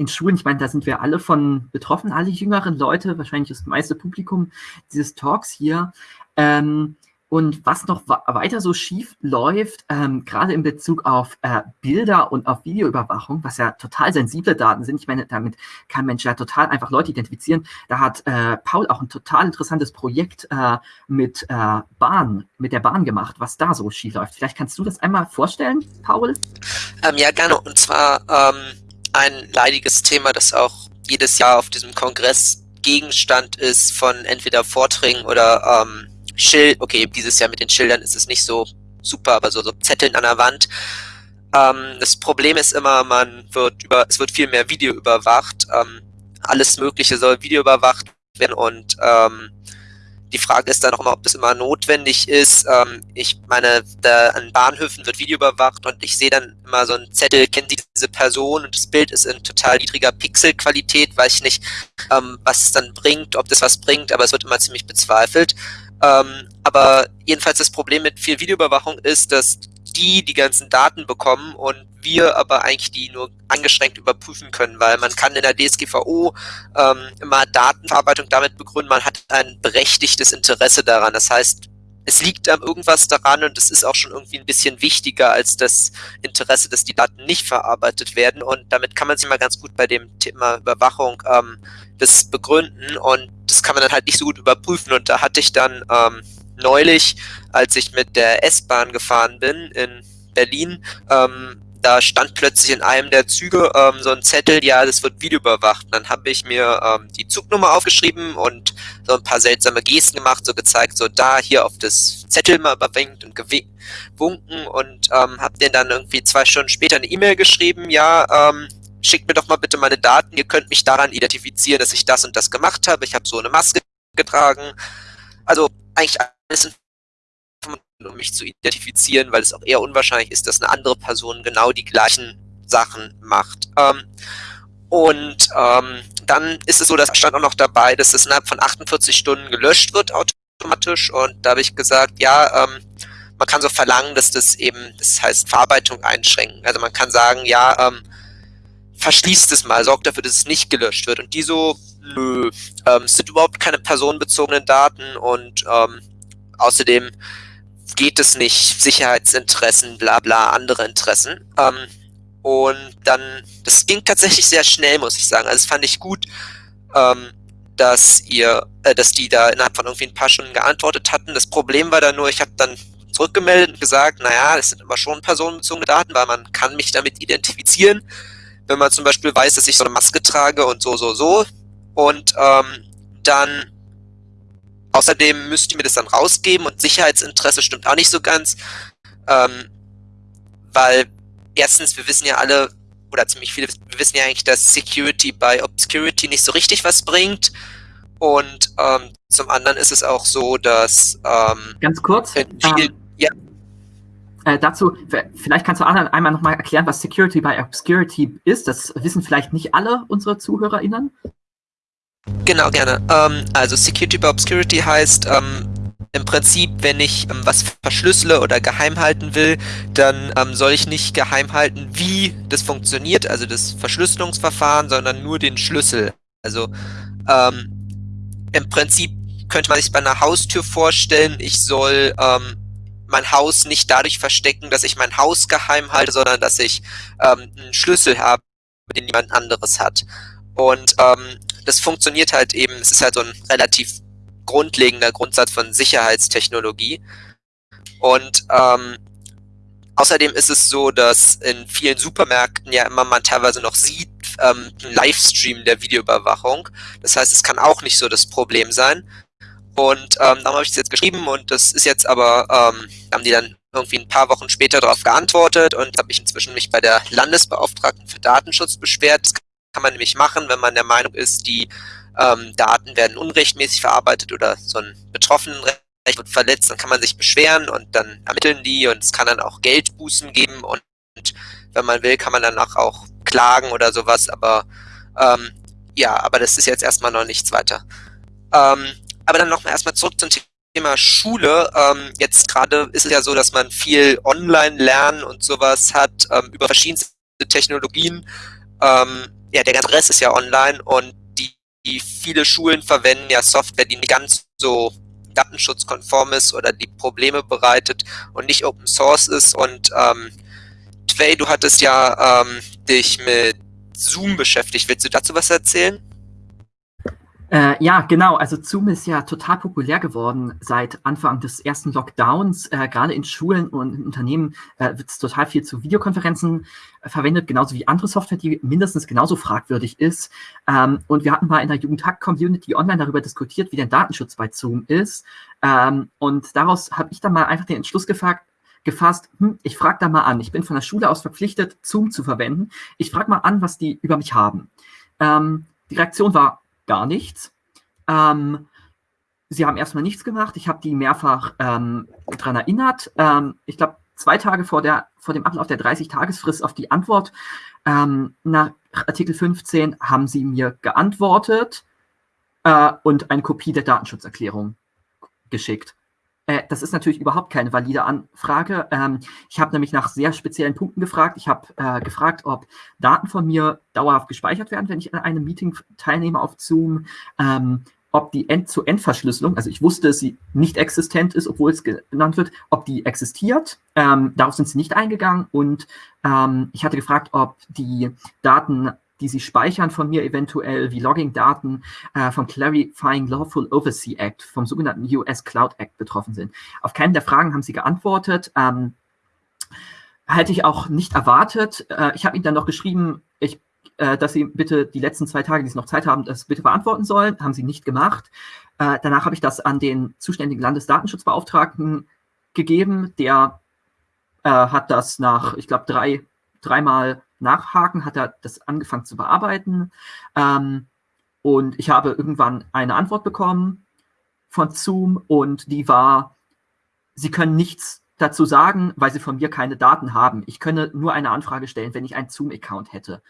in Schulen, ich meine, da sind wir alle von betroffen, alle jüngeren Leute, wahrscheinlich das meiste Publikum dieses Talks hier. Ähm, und was noch weiter so schief läuft, ähm, gerade in Bezug auf äh, Bilder und auf Videoüberwachung, was ja total sensible Daten sind. Ich meine, damit kann Mensch ja total einfach Leute identifizieren. Da hat äh, Paul auch ein total interessantes Projekt äh, mit äh, Bahn, mit der Bahn gemacht, was da so schief läuft. Vielleicht kannst du das einmal vorstellen, Paul? Ähm, ja, gerne. Und zwar ähm, ein leidiges Thema, das auch jedes Jahr auf diesem Kongress Gegenstand ist von entweder Vorträgen oder ähm, Schild, okay, dieses Jahr mit den Schildern ist es nicht so super, aber so, so Zetteln an der Wand. Ähm, das Problem ist immer, man wird über, es wird viel mehr Video überwacht. Ähm, alles Mögliche soll Video überwacht werden und ähm, die Frage ist dann auch immer, ob das immer notwendig ist. Ähm, ich meine, da an Bahnhöfen wird Video überwacht und ich sehe dann immer so einen Zettel, kennt diese Person und das Bild ist in total niedriger Pixelqualität, weiß ich nicht, ähm, was es dann bringt, ob das was bringt, aber es wird immer ziemlich bezweifelt. Ähm, aber jedenfalls das Problem mit viel Videoüberwachung ist, dass die die ganzen Daten bekommen und wir aber eigentlich die nur angeschränkt überprüfen können, weil man kann in der DSGVO ähm, immer Datenverarbeitung damit begründen, man hat ein berechtigtes Interesse daran. Das heißt, es liegt am irgendwas daran und es ist auch schon irgendwie ein bisschen wichtiger als das Interesse, dass die Daten nicht verarbeitet werden. Und damit kann man sich mal ganz gut bei dem Thema Überwachung ähm, das begründen und das kann man dann halt nicht so gut überprüfen. Und da hatte ich dann ähm, neulich, als ich mit der S-Bahn gefahren bin in Berlin, ähm, da stand plötzlich in einem der Züge ähm, so ein Zettel, ja, das wird Video überwacht. Und dann habe ich mir ähm, die Zugnummer aufgeschrieben und so ein paar seltsame Gesten gemacht, so gezeigt, so da hier auf das Zettel mal überwinkt und gewunken und ähm, habe denen dann irgendwie zwei Stunden später eine E-Mail geschrieben, ja, ähm, schickt mir doch mal bitte meine Daten, ihr könnt mich daran identifizieren, dass ich das und das gemacht habe, ich habe so eine Maske getragen. Also eigentlich alles um mich zu identifizieren, weil es auch eher unwahrscheinlich ist, dass eine andere Person genau die gleichen Sachen macht. Ähm, und ähm, dann ist es so, das stand auch noch dabei, dass es innerhalb von 48 Stunden gelöscht wird automatisch. Und da habe ich gesagt, ja, ähm, man kann so verlangen, dass das eben, das heißt Verarbeitung einschränken. Also man kann sagen, ja, ähm, verschließt es mal, sorgt dafür, dass es nicht gelöscht wird. Und die so, nö, ähm, es sind überhaupt keine personenbezogenen Daten und ähm, außerdem geht es nicht, Sicherheitsinteressen, bla bla, andere Interessen. Ähm, und dann, das ging tatsächlich sehr schnell, muss ich sagen. Also das fand ich gut, ähm, dass ihr, äh, dass die da innerhalb von irgendwie ein paar Stunden geantwortet hatten. Das Problem war dann nur, ich habe dann zurückgemeldet und gesagt, naja, das sind immer schon personenbezogene Daten, weil man kann mich damit identifizieren. Wenn man zum Beispiel weiß, dass ich so eine Maske trage und so, so, so. Und ähm, dann außerdem müsst ihr mir das dann rausgeben und Sicherheitsinteresse stimmt auch nicht so ganz. Ähm, weil erstens, wir wissen ja alle, oder ziemlich viele, wir wissen ja eigentlich, dass Security by Obscurity nicht so richtig was bringt. Und ähm, zum anderen ist es auch so, dass ähm, ganz kurz viel, ähm, ja. Äh, dazu, vielleicht kannst du einmal nochmal erklären, was Security by Obscurity ist. Das wissen vielleicht nicht alle unsere ZuhörerInnen. Genau, gerne. Ähm, also Security by Obscurity heißt, ähm, im Prinzip, wenn ich ähm, was verschlüssele oder geheim halten will, dann ähm, soll ich nicht geheim halten, wie das funktioniert, also das Verschlüsselungsverfahren, sondern nur den Schlüssel. Also ähm, im Prinzip könnte man sich bei einer Haustür vorstellen, ich soll ähm, mein Haus nicht dadurch verstecken, dass ich mein Haus geheim halte, sondern dass ich ähm, einen Schlüssel habe, den niemand anderes hat. Und ähm, das funktioniert halt eben, es ist halt so ein relativ grundlegender Grundsatz von Sicherheitstechnologie. Und ähm, außerdem ist es so, dass in vielen Supermärkten ja immer man teilweise noch sieht, ähm, ein Livestream der Videoüberwachung. Das heißt, es kann auch nicht so das Problem sein. Und ähm, darum habe ich es jetzt geschrieben und das ist jetzt aber, ähm, haben die dann irgendwie ein paar Wochen später darauf geantwortet und habe ich inzwischen mich bei der Landesbeauftragten für Datenschutz beschwert. Das kann man nämlich machen, wenn man der Meinung ist, die ähm, Daten werden unrechtmäßig verarbeitet oder so ein Betroffenenrecht wird verletzt, dann kann man sich beschweren und dann ermitteln die und es kann dann auch Geldbußen geben und, und wenn man will, kann man danach auch klagen oder sowas, aber ähm, ja, aber das ist jetzt erstmal noch nichts weiter. Ähm, aber dann nochmal erstmal zurück zum Thema Schule. Ähm, jetzt gerade ist es ja so, dass man viel Online-Lernen und sowas hat ähm, über verschiedenste Technologien. Ähm, ja, der ganze Rest ist ja online und die viele Schulen verwenden ja Software, die nicht ganz so datenschutzkonform ist oder die Probleme bereitet und nicht Open Source ist. Und ähm, Tway, du hattest ja ähm, dich mit Zoom beschäftigt. Willst du dazu was erzählen? Äh, ja, genau. Also Zoom ist ja total populär geworden seit Anfang des ersten Lockdowns. Äh, Gerade in Schulen und in Unternehmen äh, wird es total viel zu Videokonferenzen äh, verwendet, genauso wie andere Software, die mindestens genauso fragwürdig ist. Ähm, und wir hatten mal in der Jugendhack-Community online darüber diskutiert, wie der Datenschutz bei Zoom ist. Ähm, und daraus habe ich dann mal einfach den Entschluss gefragt, gefasst, hm, ich frage da mal an. Ich bin von der Schule aus verpflichtet, Zoom zu verwenden. Ich frage mal an, was die über mich haben. Ähm, die Reaktion war, gar nichts. Ähm, sie haben erstmal nichts gemacht. Ich habe die mehrfach ähm, daran erinnert. Ähm, ich glaube, zwei Tage vor, der, vor dem Ablauf der 30-Tagesfrist auf die Antwort ähm, nach Artikel 15 haben sie mir geantwortet äh, und eine Kopie der Datenschutzerklärung geschickt. Äh, das ist natürlich überhaupt keine valide Anfrage. Ähm, ich habe nämlich nach sehr speziellen Punkten gefragt. Ich habe äh, gefragt, ob Daten von mir dauerhaft gespeichert werden, wenn ich an einem Meeting teilnehme auf Zoom. Ähm, ob die End-zu-End-Verschlüsselung, also ich wusste, dass sie nicht existent ist, obwohl es genannt wird, ob die existiert. Ähm, darauf sind sie nicht eingegangen. Und ähm, ich hatte gefragt, ob die Daten die sie speichern von mir eventuell, wie Logging-Daten äh, vom Clarifying Lawful Oversea Act, vom sogenannten US Cloud Act betroffen sind. Auf keine der Fragen haben sie geantwortet. Ähm, hätte ich auch nicht erwartet. Äh, ich habe ihnen dann noch geschrieben, ich, äh, dass sie bitte die letzten zwei Tage, die sie noch Zeit haben, das bitte beantworten sollen. Haben sie nicht gemacht. Äh, danach habe ich das an den zuständigen Landesdatenschutzbeauftragten gegeben. Der äh, hat das nach, ich glaube, drei, dreimal nachhaken, hat er das angefangen zu bearbeiten. Ähm, und ich habe irgendwann eine Antwort bekommen von Zoom und die war, Sie können nichts dazu sagen, weil Sie von mir keine Daten haben. Ich könne nur eine Anfrage stellen, wenn ich einen Zoom-Account hätte.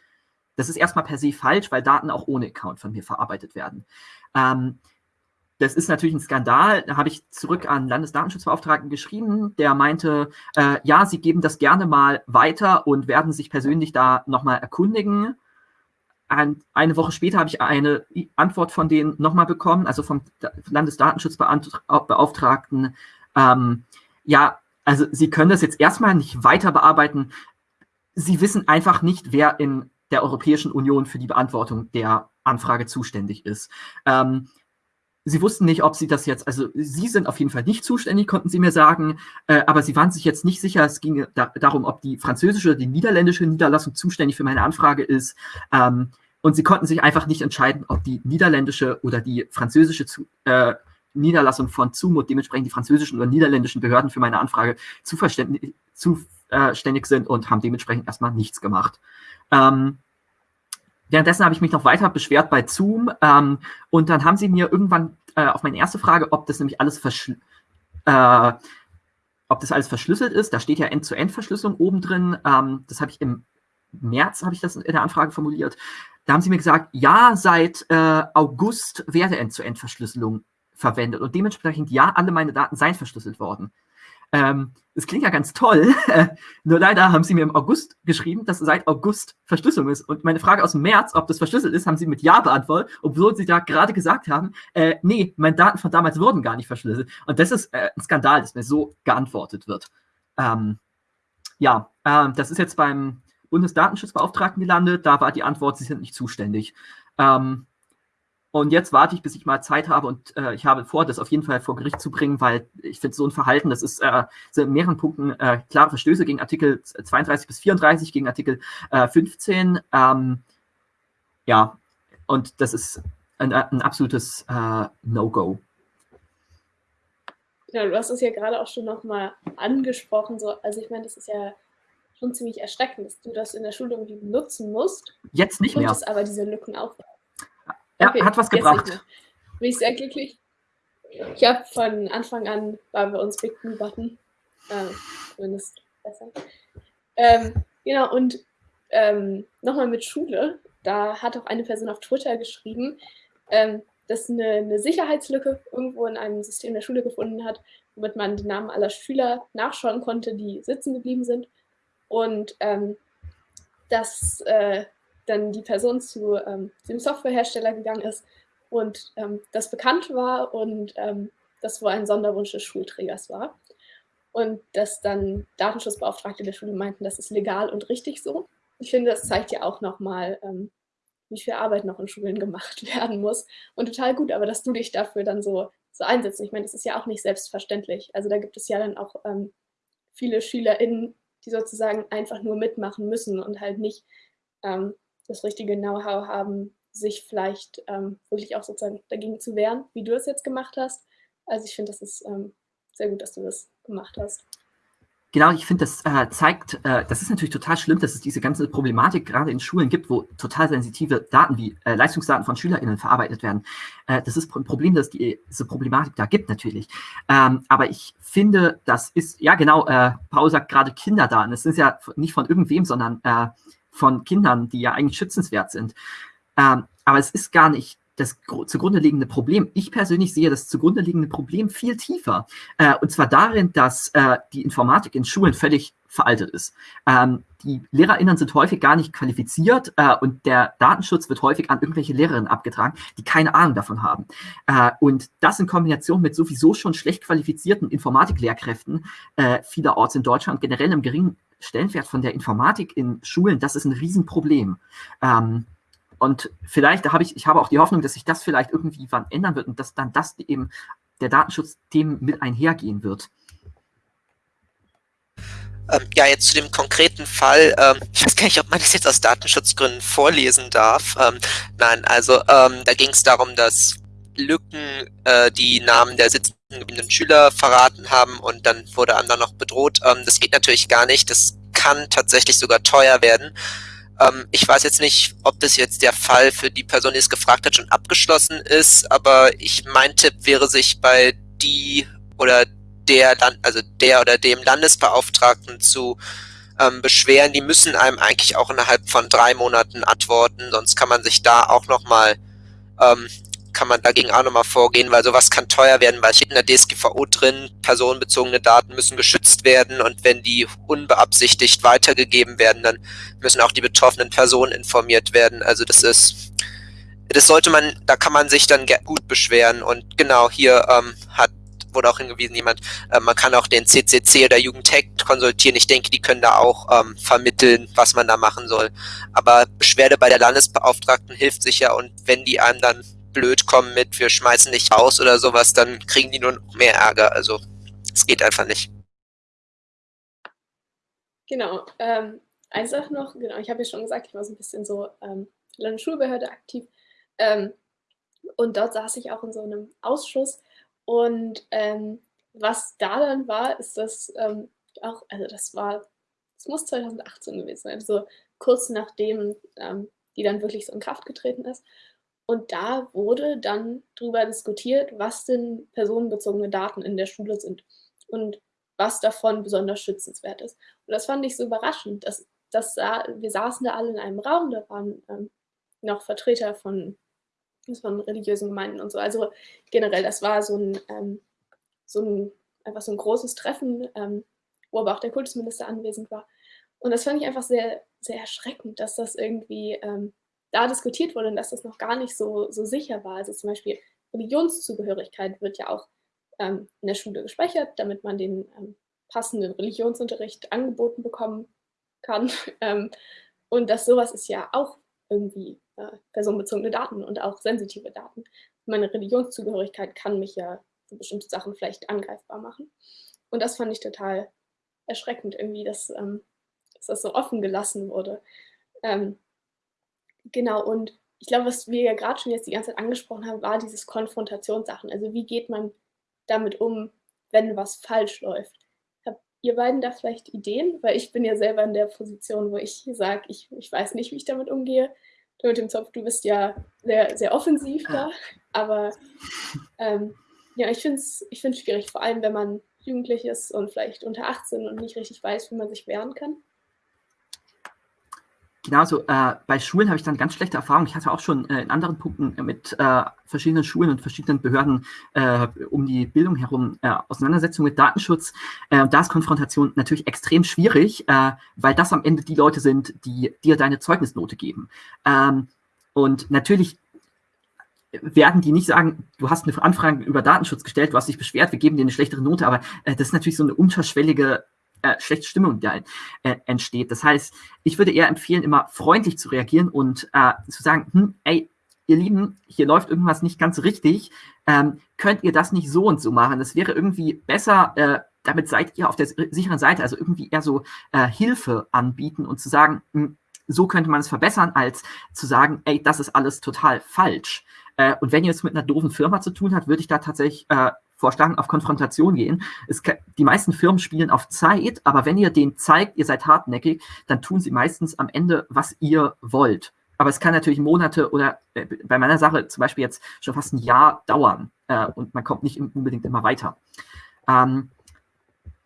Das ist erstmal per se falsch, weil Daten auch ohne Account von mir verarbeitet werden. Ähm, das ist natürlich ein Skandal. Da habe ich zurück an Landesdatenschutzbeauftragten geschrieben, der meinte, äh, ja, sie geben das gerne mal weiter und werden sich persönlich da nochmal erkundigen. Ein, eine Woche später habe ich eine Antwort von denen nochmal bekommen, also vom Landesdatenschutzbeauftragten. Ähm, ja, also Sie können das jetzt erstmal nicht weiter bearbeiten. Sie wissen einfach nicht, wer in der Europäischen Union für die Beantwortung der Anfrage zuständig ist. Ähm, Sie wussten nicht, ob Sie das jetzt, also Sie sind auf jeden Fall nicht zuständig, konnten Sie mir sagen, äh, aber Sie waren sich jetzt nicht sicher, es ging da, darum, ob die französische oder die niederländische Niederlassung zuständig für meine Anfrage ist. Ähm, und Sie konnten sich einfach nicht entscheiden, ob die niederländische oder die französische äh, Niederlassung von Zumut, dementsprechend die französischen oder niederländischen Behörden für meine Anfrage zuständig sind und haben dementsprechend erstmal nichts gemacht. Ähm, Währenddessen habe ich mich noch weiter beschwert bei Zoom ähm, und dann haben sie mir irgendwann äh, auf meine erste Frage, ob das nämlich alles äh, ob das alles verschlüsselt ist, da steht ja End-zu-End-Verschlüsselung oben drin, ähm, das habe ich im März, habe ich das in der Anfrage formuliert, da haben sie mir gesagt, ja, seit äh, August werde End-zu-End-Verschlüsselung verwendet und dementsprechend ja, alle meine Daten seien verschlüsselt worden. Ähm, das klingt ja ganz toll, <laughs> nur leider haben sie mir im August geschrieben, dass seit August Verschlüsselung ist. Und meine Frage aus dem März, ob das verschlüsselt ist, haben sie mit Ja beantwortet, obwohl sie da gerade gesagt haben, äh, nee, meine Daten von damals wurden gar nicht verschlüsselt. Und das ist äh, ein Skandal, dass mir so geantwortet wird. Ähm, ja, äh, das ist jetzt beim Bundesdatenschutzbeauftragten gelandet. Da war die Antwort, sie sind nicht zuständig. Ähm, und jetzt warte ich, bis ich mal Zeit habe und äh, ich habe vor, das auf jeden Fall vor Gericht zu bringen, weil ich finde, so ein Verhalten, das ist äh, in mehreren Punkten äh, klare Verstöße gegen Artikel 32 bis 34, gegen Artikel äh, 15. Ähm, ja, und das ist ein, ein absolutes äh, No-Go. Ja, du hast es ja gerade auch schon nochmal angesprochen. So, also ich meine, das ist ja schon ziemlich erschreckend, dass du das in der Schule irgendwie benutzen musst. Jetzt nicht mehr. aber diese Lücken aufweisen. Ja, okay, hat was gebracht. Bin ich sehr glücklich. Ich habe von Anfang an war bei uns Big Blue Button. Äh, zumindest besser. Ähm, genau, und ähm, nochmal mit Schule. Da hat auch eine Person auf Twitter geschrieben, ähm, dass eine, eine, Sicherheitslücke irgendwo in einem System der Schule gefunden hat, womit man die Namen aller Schüler nachschauen konnte, die sitzen geblieben sind. Und ähm, dass äh, dann die Person zu ähm, dem Softwarehersteller gegangen ist und ähm, das bekannt war und ähm, das wohl ein Sonderwunsch des Schulträgers war. Und dass dann Datenschutzbeauftragte der Schule meinten, das ist legal und richtig so. Ich finde, das zeigt ja auch nochmal, ähm, wie viel Arbeit noch in Schulen gemacht <laughs> werden muss. Und total gut, aber dass du dich dafür dann so, so einsetzt. Ich meine, das ist ja auch nicht selbstverständlich. Also da gibt es ja dann auch ähm, viele SchülerInnen, die sozusagen einfach nur mitmachen müssen und halt nicht ähm, das richtige Know-how haben, sich vielleicht ähm, wirklich auch sozusagen dagegen zu wehren, wie du es jetzt gemacht hast. Also ich finde, das ist ähm, sehr gut, dass du das gemacht hast. Genau, ich finde, das äh, zeigt, äh, das ist natürlich total schlimm, dass es diese ganze Problematik gerade in Schulen gibt, wo total sensitive Daten wie äh, Leistungsdaten von SchülerInnen verarbeitet werden. Äh, das ist ein Problem, dass die, diese Problematik da gibt, natürlich. Ähm, aber ich finde, das ist, ja genau, äh, Paul sagt gerade Kinderdaten. Es sind ja nicht von irgendwem, sondern äh, von Kindern, die ja eigentlich schützenswert sind. Ähm, aber es ist gar nicht das zugrunde liegende Problem. Ich persönlich sehe das zugrunde liegende Problem viel tiefer. Äh, und zwar darin, dass äh, die Informatik in Schulen völlig veraltet ist. Ähm, die LehrerInnen sind häufig gar nicht qualifiziert äh, und der Datenschutz wird häufig an irgendwelche Lehrerinnen abgetragen, die keine Ahnung davon haben. Äh, und das in Kombination mit sowieso schon schlecht qualifizierten Informatiklehrkräften äh, vielerorts in Deutschland, generell im geringen Stellenwert von der Informatik in Schulen, das ist ein Riesenproblem. Ähm, und vielleicht habe ich, ich habe auch die Hoffnung, dass sich das vielleicht irgendwie wann ändern wird und dass dann das eben der Datenschutz dem mit einhergehen wird. Ähm, ja, jetzt zu dem konkreten Fall. Ähm, ich weiß gar nicht, ob man das jetzt aus Datenschutzgründen vorlesen darf. Ähm, nein, also da ging es darum, dass Lücken äh, die Namen der sitzenden Schüler verraten haben und dann wurde einem dann noch bedroht. Das geht natürlich gar nicht. Das kann tatsächlich sogar teuer werden. Ähm, ich weiß jetzt nicht, ob das jetzt der Fall für die Person, die es gefragt hat, schon abgeschlossen ist, aber ich mein Tipp wäre, sich bei die oder der Land, also der oder dem Landesbeauftragten zu ähm, beschweren. Die müssen einem eigentlich auch innerhalb von drei Monaten antworten, sonst kann man sich da auch nochmal ähm, kann man dagegen auch nochmal vorgehen, weil sowas kann teuer werden, weil steht in der DSGVO drin, personenbezogene Daten müssen geschützt werden und wenn die unbeabsichtigt weitergegeben werden, dann müssen auch die betroffenen Personen informiert werden. Also das ist, das sollte man, da kann man sich dann gut beschweren und genau hier ähm, hat wurde auch hingewiesen, jemand, äh, man kann auch den CCC oder Jugendtech konsultieren. Ich denke, die können da auch ähm, vermitteln, was man da machen soll. Aber Beschwerde bei der Landesbeauftragten hilft sicher und wenn die einem dann blöd kommen mit, wir schmeißen dich raus oder sowas, dann kriegen die nur noch mehr Ärger. Also es geht einfach nicht. Genau. Ähm, eine Sache noch, genau, ich habe ja schon gesagt, ich war so ein bisschen so ähm, Landesschulbehörde aktiv. Ähm, und dort saß ich auch in so einem Ausschuss. Und ähm, was da dann war, ist das ähm, auch, also das war, es muss 2018 gewesen sein, also kurz nachdem ähm, die dann wirklich so in Kraft getreten ist. Und da wurde dann darüber diskutiert, was denn personenbezogene Daten in der Schule sind und was davon besonders schützenswert ist. Und das fand ich so überraschend. Dass, dass wir saßen da alle in einem Raum, da waren ähm, noch Vertreter von von religiösen Gemeinden und so. Also generell, das war so ein, ähm, so ein einfach so ein großes Treffen, ähm, wo aber auch der Kultusminister anwesend war. Und das fand ich einfach sehr, sehr erschreckend, dass das irgendwie ähm, da diskutiert wurde und dass das noch gar nicht so, so sicher war. Also zum Beispiel Religionszugehörigkeit wird ja auch ähm, in der Schule gespeichert, damit man den ähm, passenden Religionsunterricht angeboten bekommen kann. <laughs> Ähm, und das sowas ist ja auch irgendwie äh, personenbezogene Daten und auch sensitive Daten. Meine Religionszugehörigkeit kann mich ja für bestimmte Sachen vielleicht angreifbar machen. Und das fand ich total erschreckend irgendwie, dass, ähm, dass das so offen gelassen wurde. Ähm, genau, und ich glaube, was wir ja gerade schon jetzt die ganze Zeit angesprochen haben, war dieses Konfrontationssachen. Also wie geht man damit um, wenn was falsch läuft? Habt ihr beiden da vielleicht Ideen? Weil ich bin ja selber in der Position, wo ich sage, ich, ich weiß nicht, wie ich damit umgehe du mit dem Zopf, du bist ja sehr, sehr offensiv da, aber ähm, ja, ich finde es ich schwierig, vor allem wenn man jugendlich ist und vielleicht unter 18 und nicht richtig weiß, wie man sich wehren kann. Genauso, äh, bei Schulen habe ich dann ganz schlechte Erfahrungen. Ich hatte auch schon äh, in anderen Punkten mit äh, verschiedenen Schulen und verschiedenen Behörden äh, um die Bildung herum äh, Auseinandersetzungen mit Datenschutz. Äh, da ist Konfrontation natürlich extrem schwierig, weil das am Ende die Leute sind, die dir deine Zeugnisnote geben. Ähm, und natürlich werden die nicht sagen, du hast eine Anfrage über Datenschutz gestellt, du hast dich beschwert, wir geben dir eine schlechtere Note, aber das ist natürlich so eine unterschwellige äh, schlechte Stimmung da äh, entsteht. Das heißt, ich würde eher empfehlen, immer freundlich zu reagieren und äh, zu sagen, hm, ey, ihr Lieben, hier läuft irgendwas nicht ganz richtig, ähm, könnt ihr das nicht so und so machen? Das wäre irgendwie besser, äh, damit seid ihr auf der sicheren Seite, also irgendwie eher so äh, Hilfe anbieten und zu sagen, hm, so könnte man es verbessern, als zu sagen, ey, das ist alles total falsch. Äh, und wenn ihr es mit einer doofen Firma zu tun habt, würde ich da tatsächlich äh, vorschlagen, auf Konfrontation gehen. Es, die meisten Firmen spielen auf Zeit, aber wenn ihr denen zeigt, ihr seid hartnäckig, dann tun sie meistens am Ende, was ihr wollt. Aber es kann natürlich Monate oder äh, bei meiner Sache zum Beispiel jetzt schon fast ein Jahr dauern äh, und man kommt nicht unbedingt immer weiter. Ähm,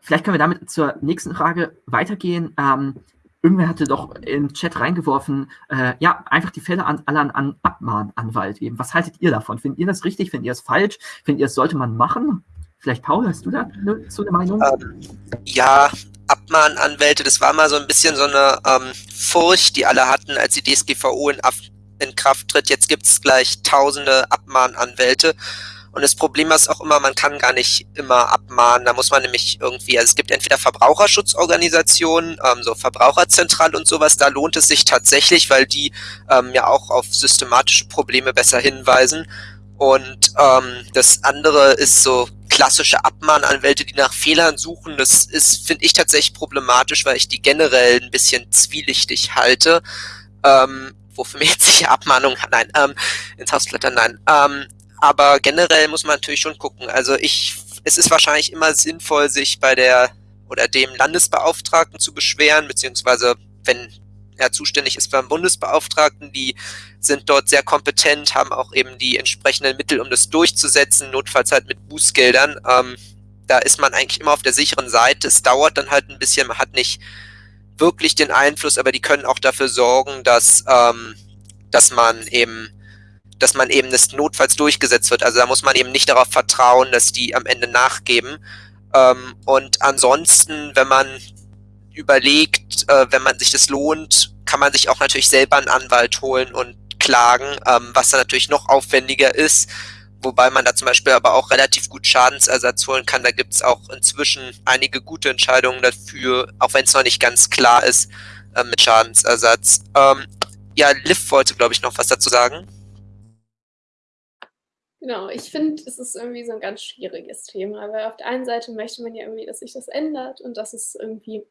vielleicht können wir damit zur nächsten Frage weitergehen. Ähm, irgendwer hatte doch im Chat reingeworfen, äh, ja, einfach die Fälle an, alle an, an Abmahnanwalt geben. Was haltet ihr davon? Findet ihr das richtig? Findet ihr es falsch? Findet ihr, es sollte man machen? Vielleicht, Paul, hast du da ne, so eine Meinung? Ähm, ja, Abmahnanwälte, das war mal so ein bisschen so eine ähm, Furcht, die alle hatten, als die DSGVO in, in Kraft tritt. Jetzt gibt es gleich tausende Abmahnanwälte. Und das Problem ist auch immer, man kann gar nicht immer abmahnen. Da muss man nämlich irgendwie, also es gibt entweder Verbraucherschutzorganisationen, ähm, so Verbraucherzentral und sowas, da lohnt es sich tatsächlich, weil die ähm, ja auch auf systematische Probleme besser hinweisen. Und ähm, das andere ist so klassische Abmahnanwälte, die nach Fehlern suchen. Das ist, finde ich, tatsächlich problematisch, weil ich die generell ein bisschen zwielichtig halte. Ähm, wofür mir jetzt sicher Abmahnung, nein, ähm, ins Hausblätter, nein. Ähm, aber generell muss man natürlich schon gucken. Also ich, es ist wahrscheinlich immer sinnvoll, sich bei der oder dem Landesbeauftragten zu beschweren, beziehungsweise wenn er zuständig ist beim Bundesbeauftragten, die sind dort sehr kompetent, haben auch eben die entsprechenden Mittel, um das durchzusetzen, notfalls halt mit Bußgeldern. Ähm, da ist man eigentlich immer auf der sicheren Seite. Es dauert dann halt ein bisschen, man hat nicht wirklich den Einfluss, aber die können auch dafür sorgen, dass, ähm, dass man eben dass man eben das notfalls durchgesetzt wird. Also da muss man eben nicht darauf vertrauen, dass die am Ende nachgeben. Ähm, und ansonsten, wenn man überlegt, äh, wenn man sich das lohnt, kann man sich auch natürlich selber einen Anwalt holen und klagen, ähm, was dann natürlich noch aufwendiger ist, wobei man da zum Beispiel aber auch relativ gut Schadensersatz holen kann. Da gibt es auch inzwischen einige gute Entscheidungen dafür, auch wenn es noch nicht ganz klar ist äh, mit Schadensersatz. Ähm, ja, Liv wollte, glaube ich, noch was dazu sagen. Genau, ich finde, es ist irgendwie so ein ganz schwieriges Thema, weil auf der einen Seite möchte man ja irgendwie, dass sich das ändert und dass es irgendwie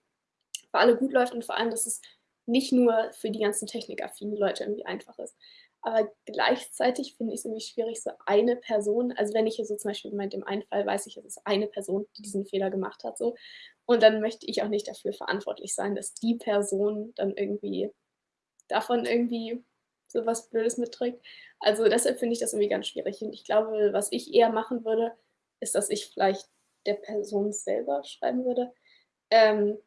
für alle gut läuft und vor allem, dass es nicht nur für die ganzen technikaffinen Leute irgendwie einfach ist. Aber gleichzeitig finde ich es irgendwie schwierig, so eine Person, also wenn ich hier so zum Beispiel in dem einen Fall weiß ich, es ist eine Person, die diesen Fehler gemacht hat, so, und dann möchte ich auch nicht dafür verantwortlich sein, dass die Person dann irgendwie davon irgendwie so was Blödes mitträgt. Also deshalb finde ich das irgendwie ganz schwierig. Und ich glaube, was ich eher machen würde, ist, dass ich vielleicht der Person selber schreiben würde. Ähm,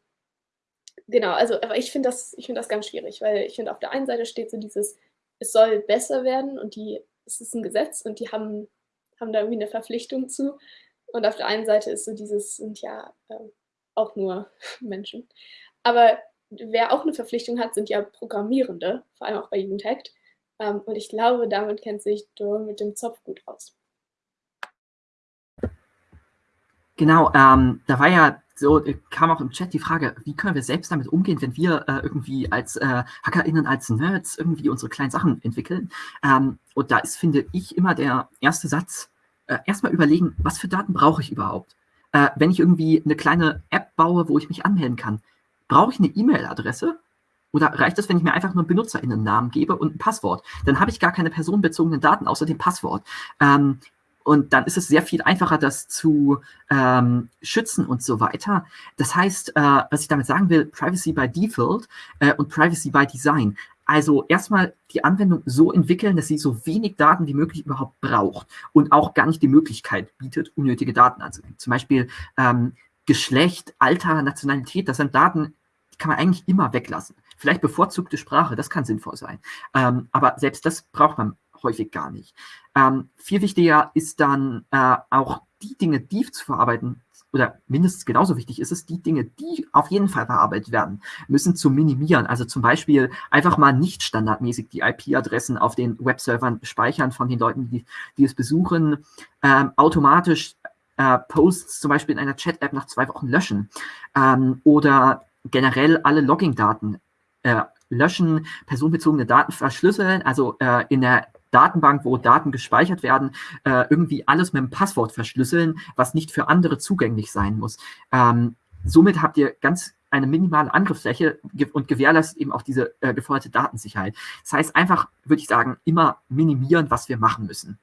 genau, also, aber ich finde das, find das ganz schwierig, weil ich finde, auf der einen Seite steht so dieses, es soll besser werden und die, es ist ein Gesetz und die haben, haben da irgendwie eine Verpflichtung zu. Und auf der einen Seite ist so dieses, sind ja äh, auch nur <laughs> Menschen. Aber wer auch eine Verpflichtung hat, sind ja Programmierende, vor allem auch bei Jugendhackt. Ähm, und ich glaube, damit kennt sich Dor mit dem Zopf gut aus. Genau, ähm, da war ja so, äh, kam auch im Chat die Frage, wie können wir selbst damit umgehen, wenn wir äh, irgendwie als äh, HackerInnen, als Nerds irgendwie unsere kleinen Sachen entwickeln. Ähm, und da ist, finde ich, immer der erste Satz, äh, erstmal überlegen, was für Daten brauche ich überhaupt? Äh, wenn ich irgendwie eine kleine App baue, wo ich mich anmelden kann, brauche ich eine E-Mail-Adresse? Oder reicht es, wenn ich mir einfach nur einen BenutzerInnen-Namen gebe und ein Passwort? Dann habe ich gar keine personenbezogenen Daten außer dem Passwort. Ähm, und dann ist es sehr viel einfacher, das zu ähm, schützen und so weiter. Das heißt, äh, was ich damit sagen will, Privacy by Default äh, und Privacy by Design. Also erstmal die Anwendung so entwickeln, dass sie so wenig Daten wie möglich überhaupt braucht und auch gar nicht die Möglichkeit bietet, unnötige Daten anzulegen. Zum Beispiel ähm, Geschlecht, Alter, Nationalität, das sind Daten, die kann man eigentlich immer weglassen. Vielleicht bevorzugte Sprache, das kann sinnvoll sein. Ähm, aber selbst das braucht man häufig gar nicht. Ähm, viel wichtiger ist dann äh, auch die Dinge, die zu verarbeiten, oder mindestens genauso wichtig ist es, die Dinge, die auf jeden Fall verarbeitet werden, müssen zu minimieren. Also zum Beispiel einfach mal nicht standardmäßig die IP-Adressen auf den Webservern speichern von den Leuten, die, die es besuchen, ähm, automatisch äh, Posts zum Beispiel in einer Chat-App nach zwei Wochen löschen ähm, oder generell alle Logging-Daten äh, löschen, personenbezogene Daten verschlüsseln, also äh, in der Datenbank, wo Daten gespeichert werden, äh, irgendwie alles mit einem Passwort verschlüsseln, was nicht für andere zugänglich sein muss. Ähm, somit habt ihr ganz eine minimale Angriffsfläche und gewährleistet eben auch diese äh, geforderte Datensicherheit. Das heißt einfach, würde ich sagen, immer minimieren, was wir machen müssen.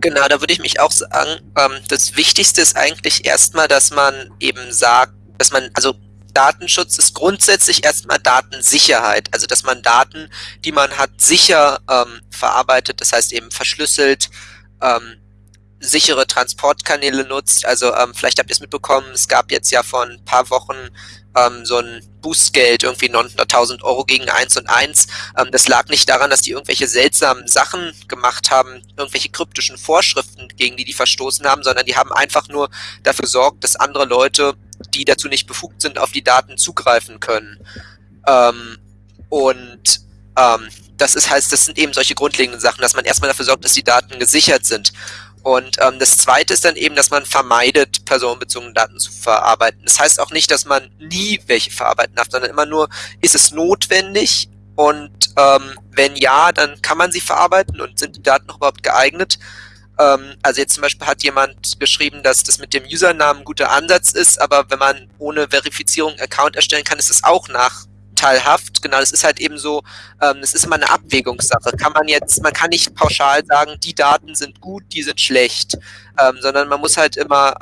Genau, da würde ich mich auch sagen, ähm, das Wichtigste ist eigentlich erstmal, dass man eben sagt, dass man, also Datenschutz ist grundsätzlich erstmal Datensicherheit, also dass man Daten, die man hat, sicher ähm, verarbeitet, das heißt eben verschlüsselt, ähm, sichere Transportkanäle nutzt. Also ähm, vielleicht habt ihr es mitbekommen, es gab jetzt ja vor ein paar Wochen ähm, so ein Boostgeld, irgendwie 900.000 Euro gegen 1 und 1. Ähm, das lag nicht daran, dass die irgendwelche seltsamen Sachen gemacht haben, irgendwelche kryptischen Vorschriften, gegen die die verstoßen haben, sondern die haben einfach nur dafür gesorgt, dass andere Leute die dazu nicht befugt sind, auf die Daten zugreifen können. Ähm, und ähm, das ist heißt, das sind eben solche grundlegenden Sachen, dass man erstmal dafür sorgt, dass die Daten gesichert sind. Und ähm, das zweite ist dann eben, dass man vermeidet, personenbezogene Daten zu verarbeiten. Das heißt auch nicht, dass man nie welche verarbeiten darf, sondern immer nur, ist es notwendig? Und ähm, wenn ja, dann kann man sie verarbeiten und sind die Daten noch überhaupt geeignet? Ähm, also jetzt zum Beispiel hat jemand geschrieben, dass das mit dem Usernamen ein guter Ansatz ist, aber wenn man ohne Verifizierung einen Account erstellen kann, ist es auch nachteilhaft. Genau, das ist halt eben so, ähm, das ist immer eine Abwägungssache. Kann man jetzt, man kann nicht pauschal sagen, die Daten sind gut, die sind schlecht, ähm, sondern man muss halt immer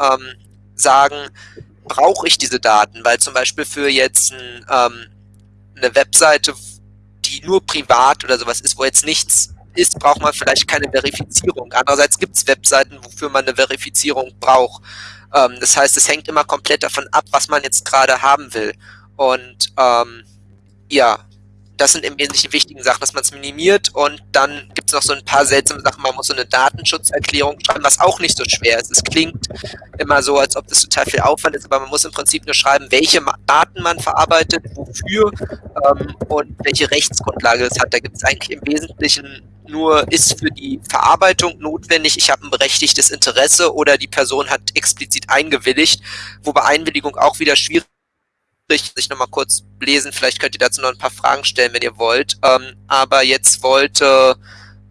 sagen, brauche ich diese Daten, weil zum Beispiel für jetzt ein, eine Webseite, die nur privat oder sowas ist, wo jetzt nichts ist, braucht man vielleicht keine Verifizierung. Andererseits gibt es Webseiten, wofür man eine Verifizierung braucht. Ähm, das heißt, es hängt immer komplett davon ab, was man jetzt gerade haben will. Und ähm, ja, das sind im Wesentlichen wichtigen Sachen, dass man es minimiert und dann gibt es noch so ein paar seltsame Sachen. Man muss so eine Datenschutzerklärung schreiben, was auch nicht so schwer ist. Es klingt immer so, als ob das total viel Aufwand ist, aber man muss im Prinzip nur schreiben, welche Daten man verarbeitet, wofür ähm, und welche Rechtsgrundlage es hat. Da gibt es eigentlich im Wesentlichen nur ist für die Verarbeitung notwendig, ich habe ein berechtigtes Interesse oder die Person hat explizit eingewilligt, wobei Einwilligung auch wieder schwierig sich nochmal kurz lesen. Vielleicht könnt ihr dazu noch ein paar Fragen stellen, wenn ihr wollt. Ähm, aber jetzt wollte,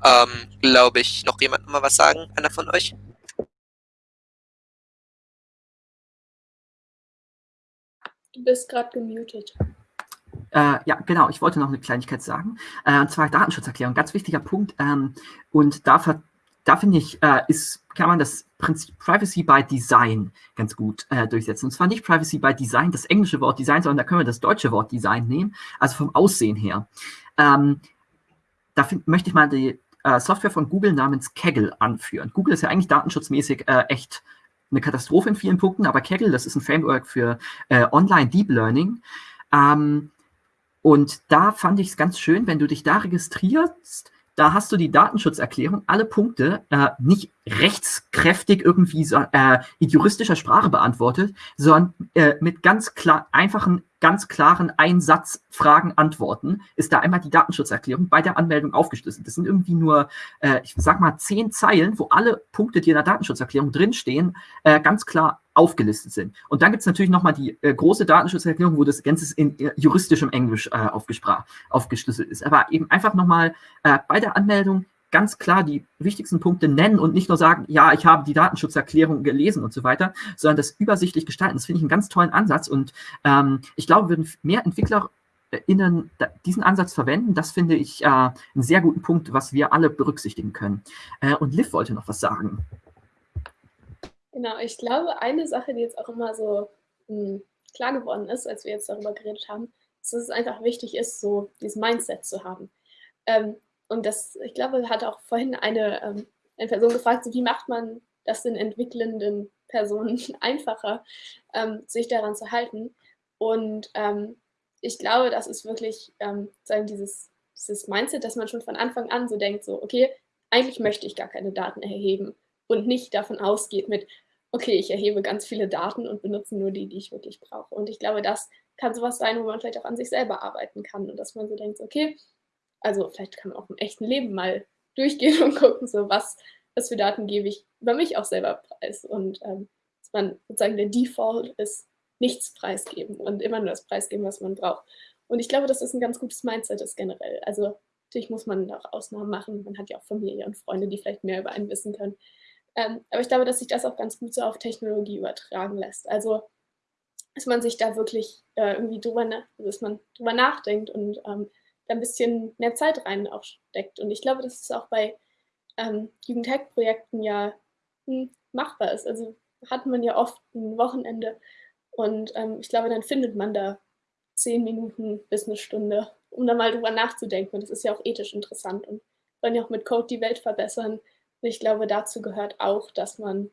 ähm, glaube ich, noch jemand mal was sagen, einer von euch? Du bist gerade gemutet. Äh, ja, genau. Ich wollte noch eine Kleinigkeit sagen. Äh, und zwar Datenschutzerklärung, ganz wichtiger Punkt. Ähm, und da, da finde ich, äh, ist, kann man das Prinzip Privacy by Design ganz gut äh, durchsetzen. Und zwar nicht Privacy by Design, das englische Wort Design, sondern da können wir das deutsche Wort Design nehmen, also vom Aussehen her. Ähm, da möchte ich mal die äh, Software von Google namens Kaggle anführen. Google ist ja eigentlich datenschutzmäßig äh, echt eine Katastrophe in vielen Punkten, aber Kaggle, das ist ein Framework für Online Deep Learning. Ähm, und da fand ich es ganz schön, wenn du dich da registrierst, da hast du die Datenschutzerklärung, alle Punkte äh, nicht rechtskräftig irgendwie so, äh, in juristischer Sprache beantwortet, sondern äh, mit ganz klar, einfachen, ganz klaren Einsatzfragen antworten, ist da einmal die Datenschutzerklärung bei der Anmeldung aufgeschlüsselt. Das sind irgendwie nur, äh, ich sag mal, zehn Zeilen, wo alle Punkte, die in der Datenschutzerklärung drinstehen, äh, ganz klar aufgelistet sind. Und dann gibt es natürlich nochmal die äh, große Datenschutzerklärung, wo das Ganze in äh, juristischem Englisch äh, aufgeschlüsselt ist. Aber eben einfach nochmal äh, bei der Anmeldung ganz klar die wichtigsten Punkte nennen und nicht nur sagen, ja, ich habe die Datenschutzerklärung gelesen und so weiter, sondern das übersichtlich gestalten. Das finde ich einen ganz tollen Ansatz und ähm, ich glaube, würden mehr EntwicklerInnen diesen Ansatz verwenden, das finde ich äh, einen sehr guten Punkt, was wir alle berücksichtigen können. Äh, und Liv wollte noch was sagen. Genau, ich glaube, eine Sache, die jetzt auch immer so mh, hm, klar geworden ist, als wir jetzt darüber geredet haben, ist, dass es einfach wichtig ist, so dieses Mindset zu haben. Ähm, und das, ich glaube, hat auch vorhin eine, ähm, eine Person gefragt, so, wie macht man das den entwickelnden Personen <laughs> einfacher, ähm, sich daran zu halten. Und ähm, ich glaube, das ist wirklich ähm, sagen, dieses, dieses Mindset, dass man schon von Anfang an so denkt, so, okay, eigentlich möchte ich gar keine Daten erheben und nicht davon ausgeht mit, okay, ich erhebe ganz viele Daten und benutze nur die, die ich wirklich brauche. Und ich glaube, das kann sowas sein, wo man vielleicht auch an sich selber arbeiten kann und dass man so denkt, okay, also vielleicht kann man auch im echten Leben mal durchgehen <laughs> und gucken, so was, was für Daten gebe ich über mich auch selber preis. Und ähm, dass man sozusagen der Default ist, nichts preisgeben und immer nur das preisgeben, was man braucht. Und ich glaube, dass das ein ganz gutes Mindset ist generell. Also natürlich muss man auch Ausnahmen machen. Man hat ja auch Familie und Freunde, die vielleicht mehr über einen wissen können. Ähm, aber ich glaube, dass sich das auch ganz gut so auf Technologie übertragen lässt. Also, dass man sich da wirklich äh, irgendwie drüber, dass man drüber nachdenkt und ähm, da ein bisschen mehr Zeit rein auch steckt. Und ich glaube, dass es auch bei ähm, Jugendhack-Projekten ja hm, machbar ist. Also hat man ja oft ein Wochenende und ähm, ich glaube, dann findet man da zehn Minuten bis eine Stunde, um da mal drüber nachzudenken. Und das ist ja auch ethisch interessant und wollen ja auch mit Code die Welt verbessern. Und ich glaube, dazu gehört auch, dass man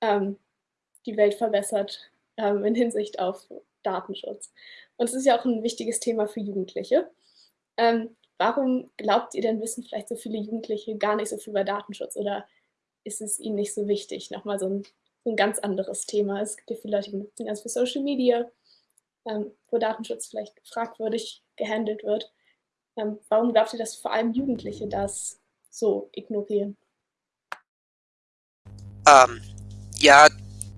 ähm, die Welt verbessert ähm, in Hinsicht auf Datenschutz. Und es ist ja auch ein wichtiges Thema für Jugendliche. Ähm, warum glaubt ihr denn, wissen vielleicht so viele Jugendliche gar nicht so viel über Datenschutz oder ist es ihnen nicht so wichtig? Nochmal so ein, so ein ganz anderes Thema. Es gibt ja viele Leute, die benutzen ganz für Social Media, ähm, wo Datenschutz vielleicht fragwürdig gehandelt wird. Ähm, warum glaubt ihr, dass vor allem Jugendliche das so ignorieren? Ähm, ja,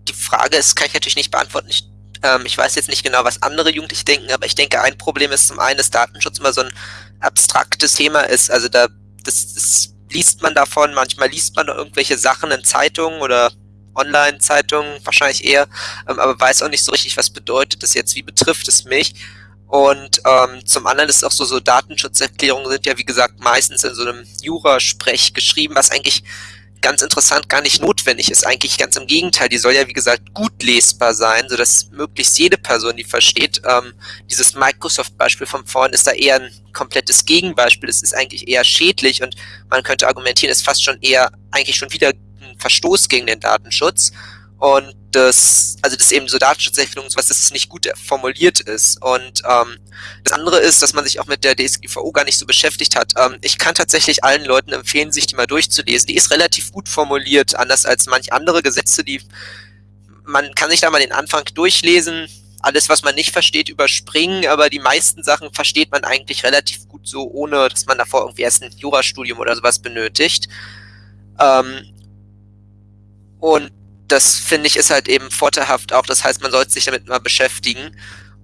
die Frage ist, kann ich natürlich nicht beantworten. Ich ähm, ich weiß jetzt nicht genau, was andere Jugendliche denken, aber ich denke, ein Problem ist zum einen, dass Datenschutz immer so ein abstraktes Thema ist. Also da, das, das liest man davon, manchmal liest man irgendwelche Sachen in Zeitungen oder Online-Zeitungen, wahrscheinlich eher, ähm, aber weiß auch nicht so richtig, was bedeutet das jetzt, wie betrifft es mich. Und ähm, zum anderen ist auch so, so Datenschutzerklärungen sind ja, wie gesagt, meistens in so einem Jurasprech geschrieben, was eigentlich ganz interessant gar nicht notwendig ist. Eigentlich ganz im Gegenteil. Die soll ja, wie gesagt, gut lesbar sein, sodass möglichst jede Person die versteht. Ähm, dieses Microsoft-Beispiel vom vorhin ist da eher ein komplettes Gegenbeispiel. Es ist eigentlich eher schädlich und man könnte argumentieren, es ist fast schon eher eigentlich schon wieder ein Verstoß gegen den Datenschutz. Und das, also das eben so Datenschutzerklärung sowas, dass es nicht gut formuliert ist. Und ähm, das andere ist, dass man sich auch mit der DSGVO gar nicht so beschäftigt hat. Ähm, ich kann tatsächlich allen Leuten empfehlen, sich die mal durchzulesen. Die ist relativ gut formuliert, anders als manch andere Gesetze, die man kann sich da mal den Anfang durchlesen, alles, was man nicht versteht, überspringen, aber die meisten Sachen versteht man eigentlich relativ gut so, ohne dass man davor irgendwie erst ein Jurastudium oder sowas benötigt. Ähm, und das finde ich ist halt eben vorteilhaft auch. Das heißt, man sollte sich damit mal beschäftigen.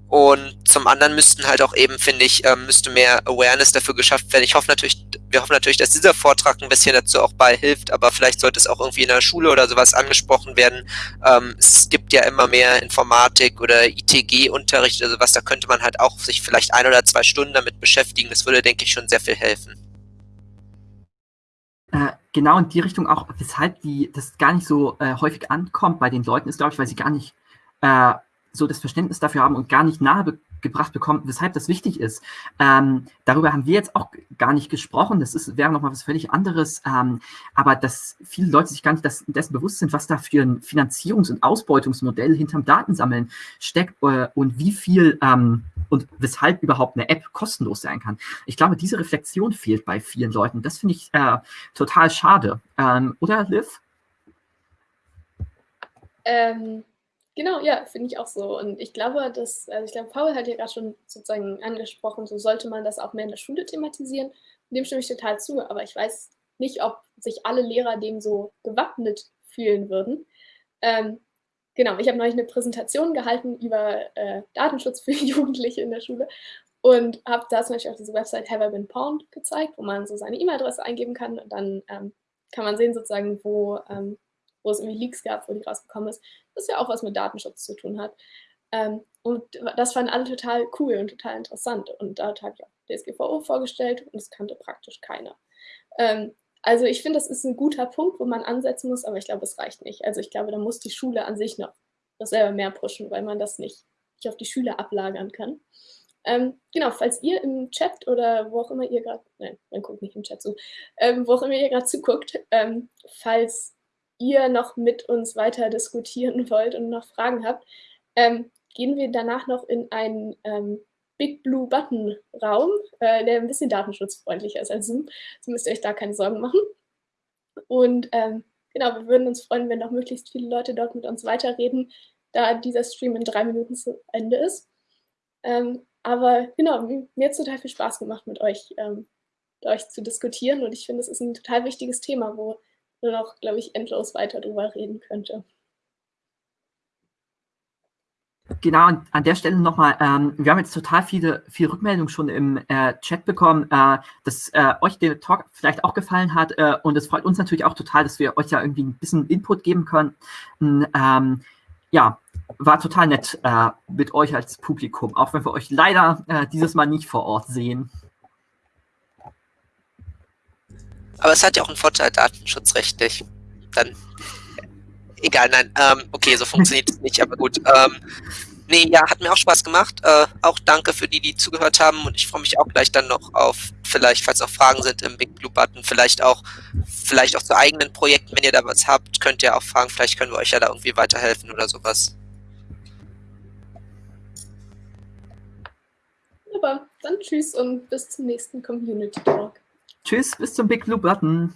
Und zum anderen müssten halt auch eben, finde ich, ähm, müsste mehr Awareness dafür geschafft werden. Ich hoffe natürlich, wir hoffen natürlich, dass dieser Vortrag ein bisschen dazu auch beihilft, aber vielleicht sollte es auch irgendwie in der Schule oder sowas angesprochen werden. Ähm, es gibt ja immer mehr Informatik oder ITG-Unterricht, also was, da könnte man halt auch sich vielleicht ein oder zwei Stunden damit beschäftigen. Das würde, denke ich, schon sehr viel helfen. Genau in die Richtung auch, weshalb die, das gar nicht so äh, häufig ankommt bei den Leuten, ist, glaube ich, weil sie gar nicht äh, so das Verständnis dafür haben und gar nicht nahe gebracht bekommen, weshalb das wichtig ist. Ähm, darüber haben wir jetzt auch gar nicht gesprochen. Das ist, wäre nochmal was völlig anderes. Ähm, aber dass viele Leute sich gar nicht das, dessen bewusst sind, was da für ein Finanzierungs- und Ausbeutungsmodell hinterm Datensammeln steckt äh, und wie viel ähm, und weshalb überhaupt eine App kostenlos sein kann. Ich glaube, diese Reflexion fehlt bei vielen Leuten. Das finde ich äh, total schade. Ähm, oder, Liv? Ähm, Genau, ja, finde ich auch so. Und ich glaube, dass, also ich glaube, Paul hat ja gerade schon sozusagen angesprochen, so sollte man das auch mehr in der Schule thematisieren. Dem stimme ich total zu, aber ich weiß nicht, ob sich alle Lehrer dem so gewappnet fühlen würden. Ähm, genau, ich habe neulich eine Präsentation gehalten über äh, Datenschutz für <laughs> Jugendliche in der Schule und habe da zum Beispiel auch diese Website Have I Been Pawned gezeigt, wo man so seine E-Mail-Adresse eingeben kann und dann ähm, kann man sehen sozusagen, wo ähm, wo es irgendwie Leaks gab, wo die rausgekommen ist, das ja auch was mit Datenschutz zu tun hat. Ähm, und das fanden alle total cool und total interessant. Und dort habe ich auch DSGVO vorgestellt und das kannte praktisch keiner. Ähm, also ich finde, das ist ein guter Punkt, wo man ansetzen muss, aber ich glaube, es reicht nicht. Also ich glaube, da muss die Schule an sich noch das selber mehr pushen, weil man das nicht, nicht auf die Schüler ablagern kann. Ähm, genau, falls ihr im Chat oder wo auch immer ihr gerade, nein, man guckt nicht im Chat zu, ähm, wo auch immer ihr gerade zuguckt, ähm, falls ihr noch mit uns weiter diskutieren <laughs> wollt und noch Fragen habt, ähm, gehen wir danach noch in einen ähm, Big Blue Button Raum, äh, der ein bisschen datenschutzfreundlicher ist als Zoom. So müsst ihr euch da keine Sorgen machen. Und ähm, genau, wir würden uns freuen, wenn noch möglichst viele Leute dort mit uns weiterreden, da dieser Stream in drei Minuten zu Ende ist. Ähm, aber genau, mir hat es total viel Spaß gemacht, mit euch, ähm, mit euch zu diskutieren. Und ich finde, es ist ein total wichtiges Thema, wo noch, glaube ich, endlos weiter drüber reden könnte. Genau, an der Stelle nochmal, ähm, wir haben jetzt total viele, viele Rückmeldungen schon im äh, Chat bekommen, äh, dass äh, euch der Talk vielleicht auch gefallen hat äh, und es freut uns natürlich auch total, dass wir euch ja irgendwie ein bisschen Input geben können. Ähm, ja, war total nett äh, mit euch als Publikum, auch wenn wir euch leider äh, dieses Mal nicht vor Ort sehen. Aber es hat ja auch einen Vorteil datenschutzrechtlich. Dann, egal, nein, ähm, okay, so funktioniert es nicht, aber gut. Ähm, nee, ja, hat mir auch Spaß gemacht. Äh, auch danke für die, die zugehört haben und ich freue mich auch gleich dann noch auf, vielleicht, falls noch Fragen sind im Big Blue Button, vielleicht auch, vielleicht auch zu eigenen Projekten, wenn ihr da was habt, könnt ihr auch fragen, vielleicht können wir euch ja da irgendwie weiterhelfen oder sowas. Super, dann tschüss und bis zum nächsten Community Talk. Tschüss, bis zum Big Blue Button.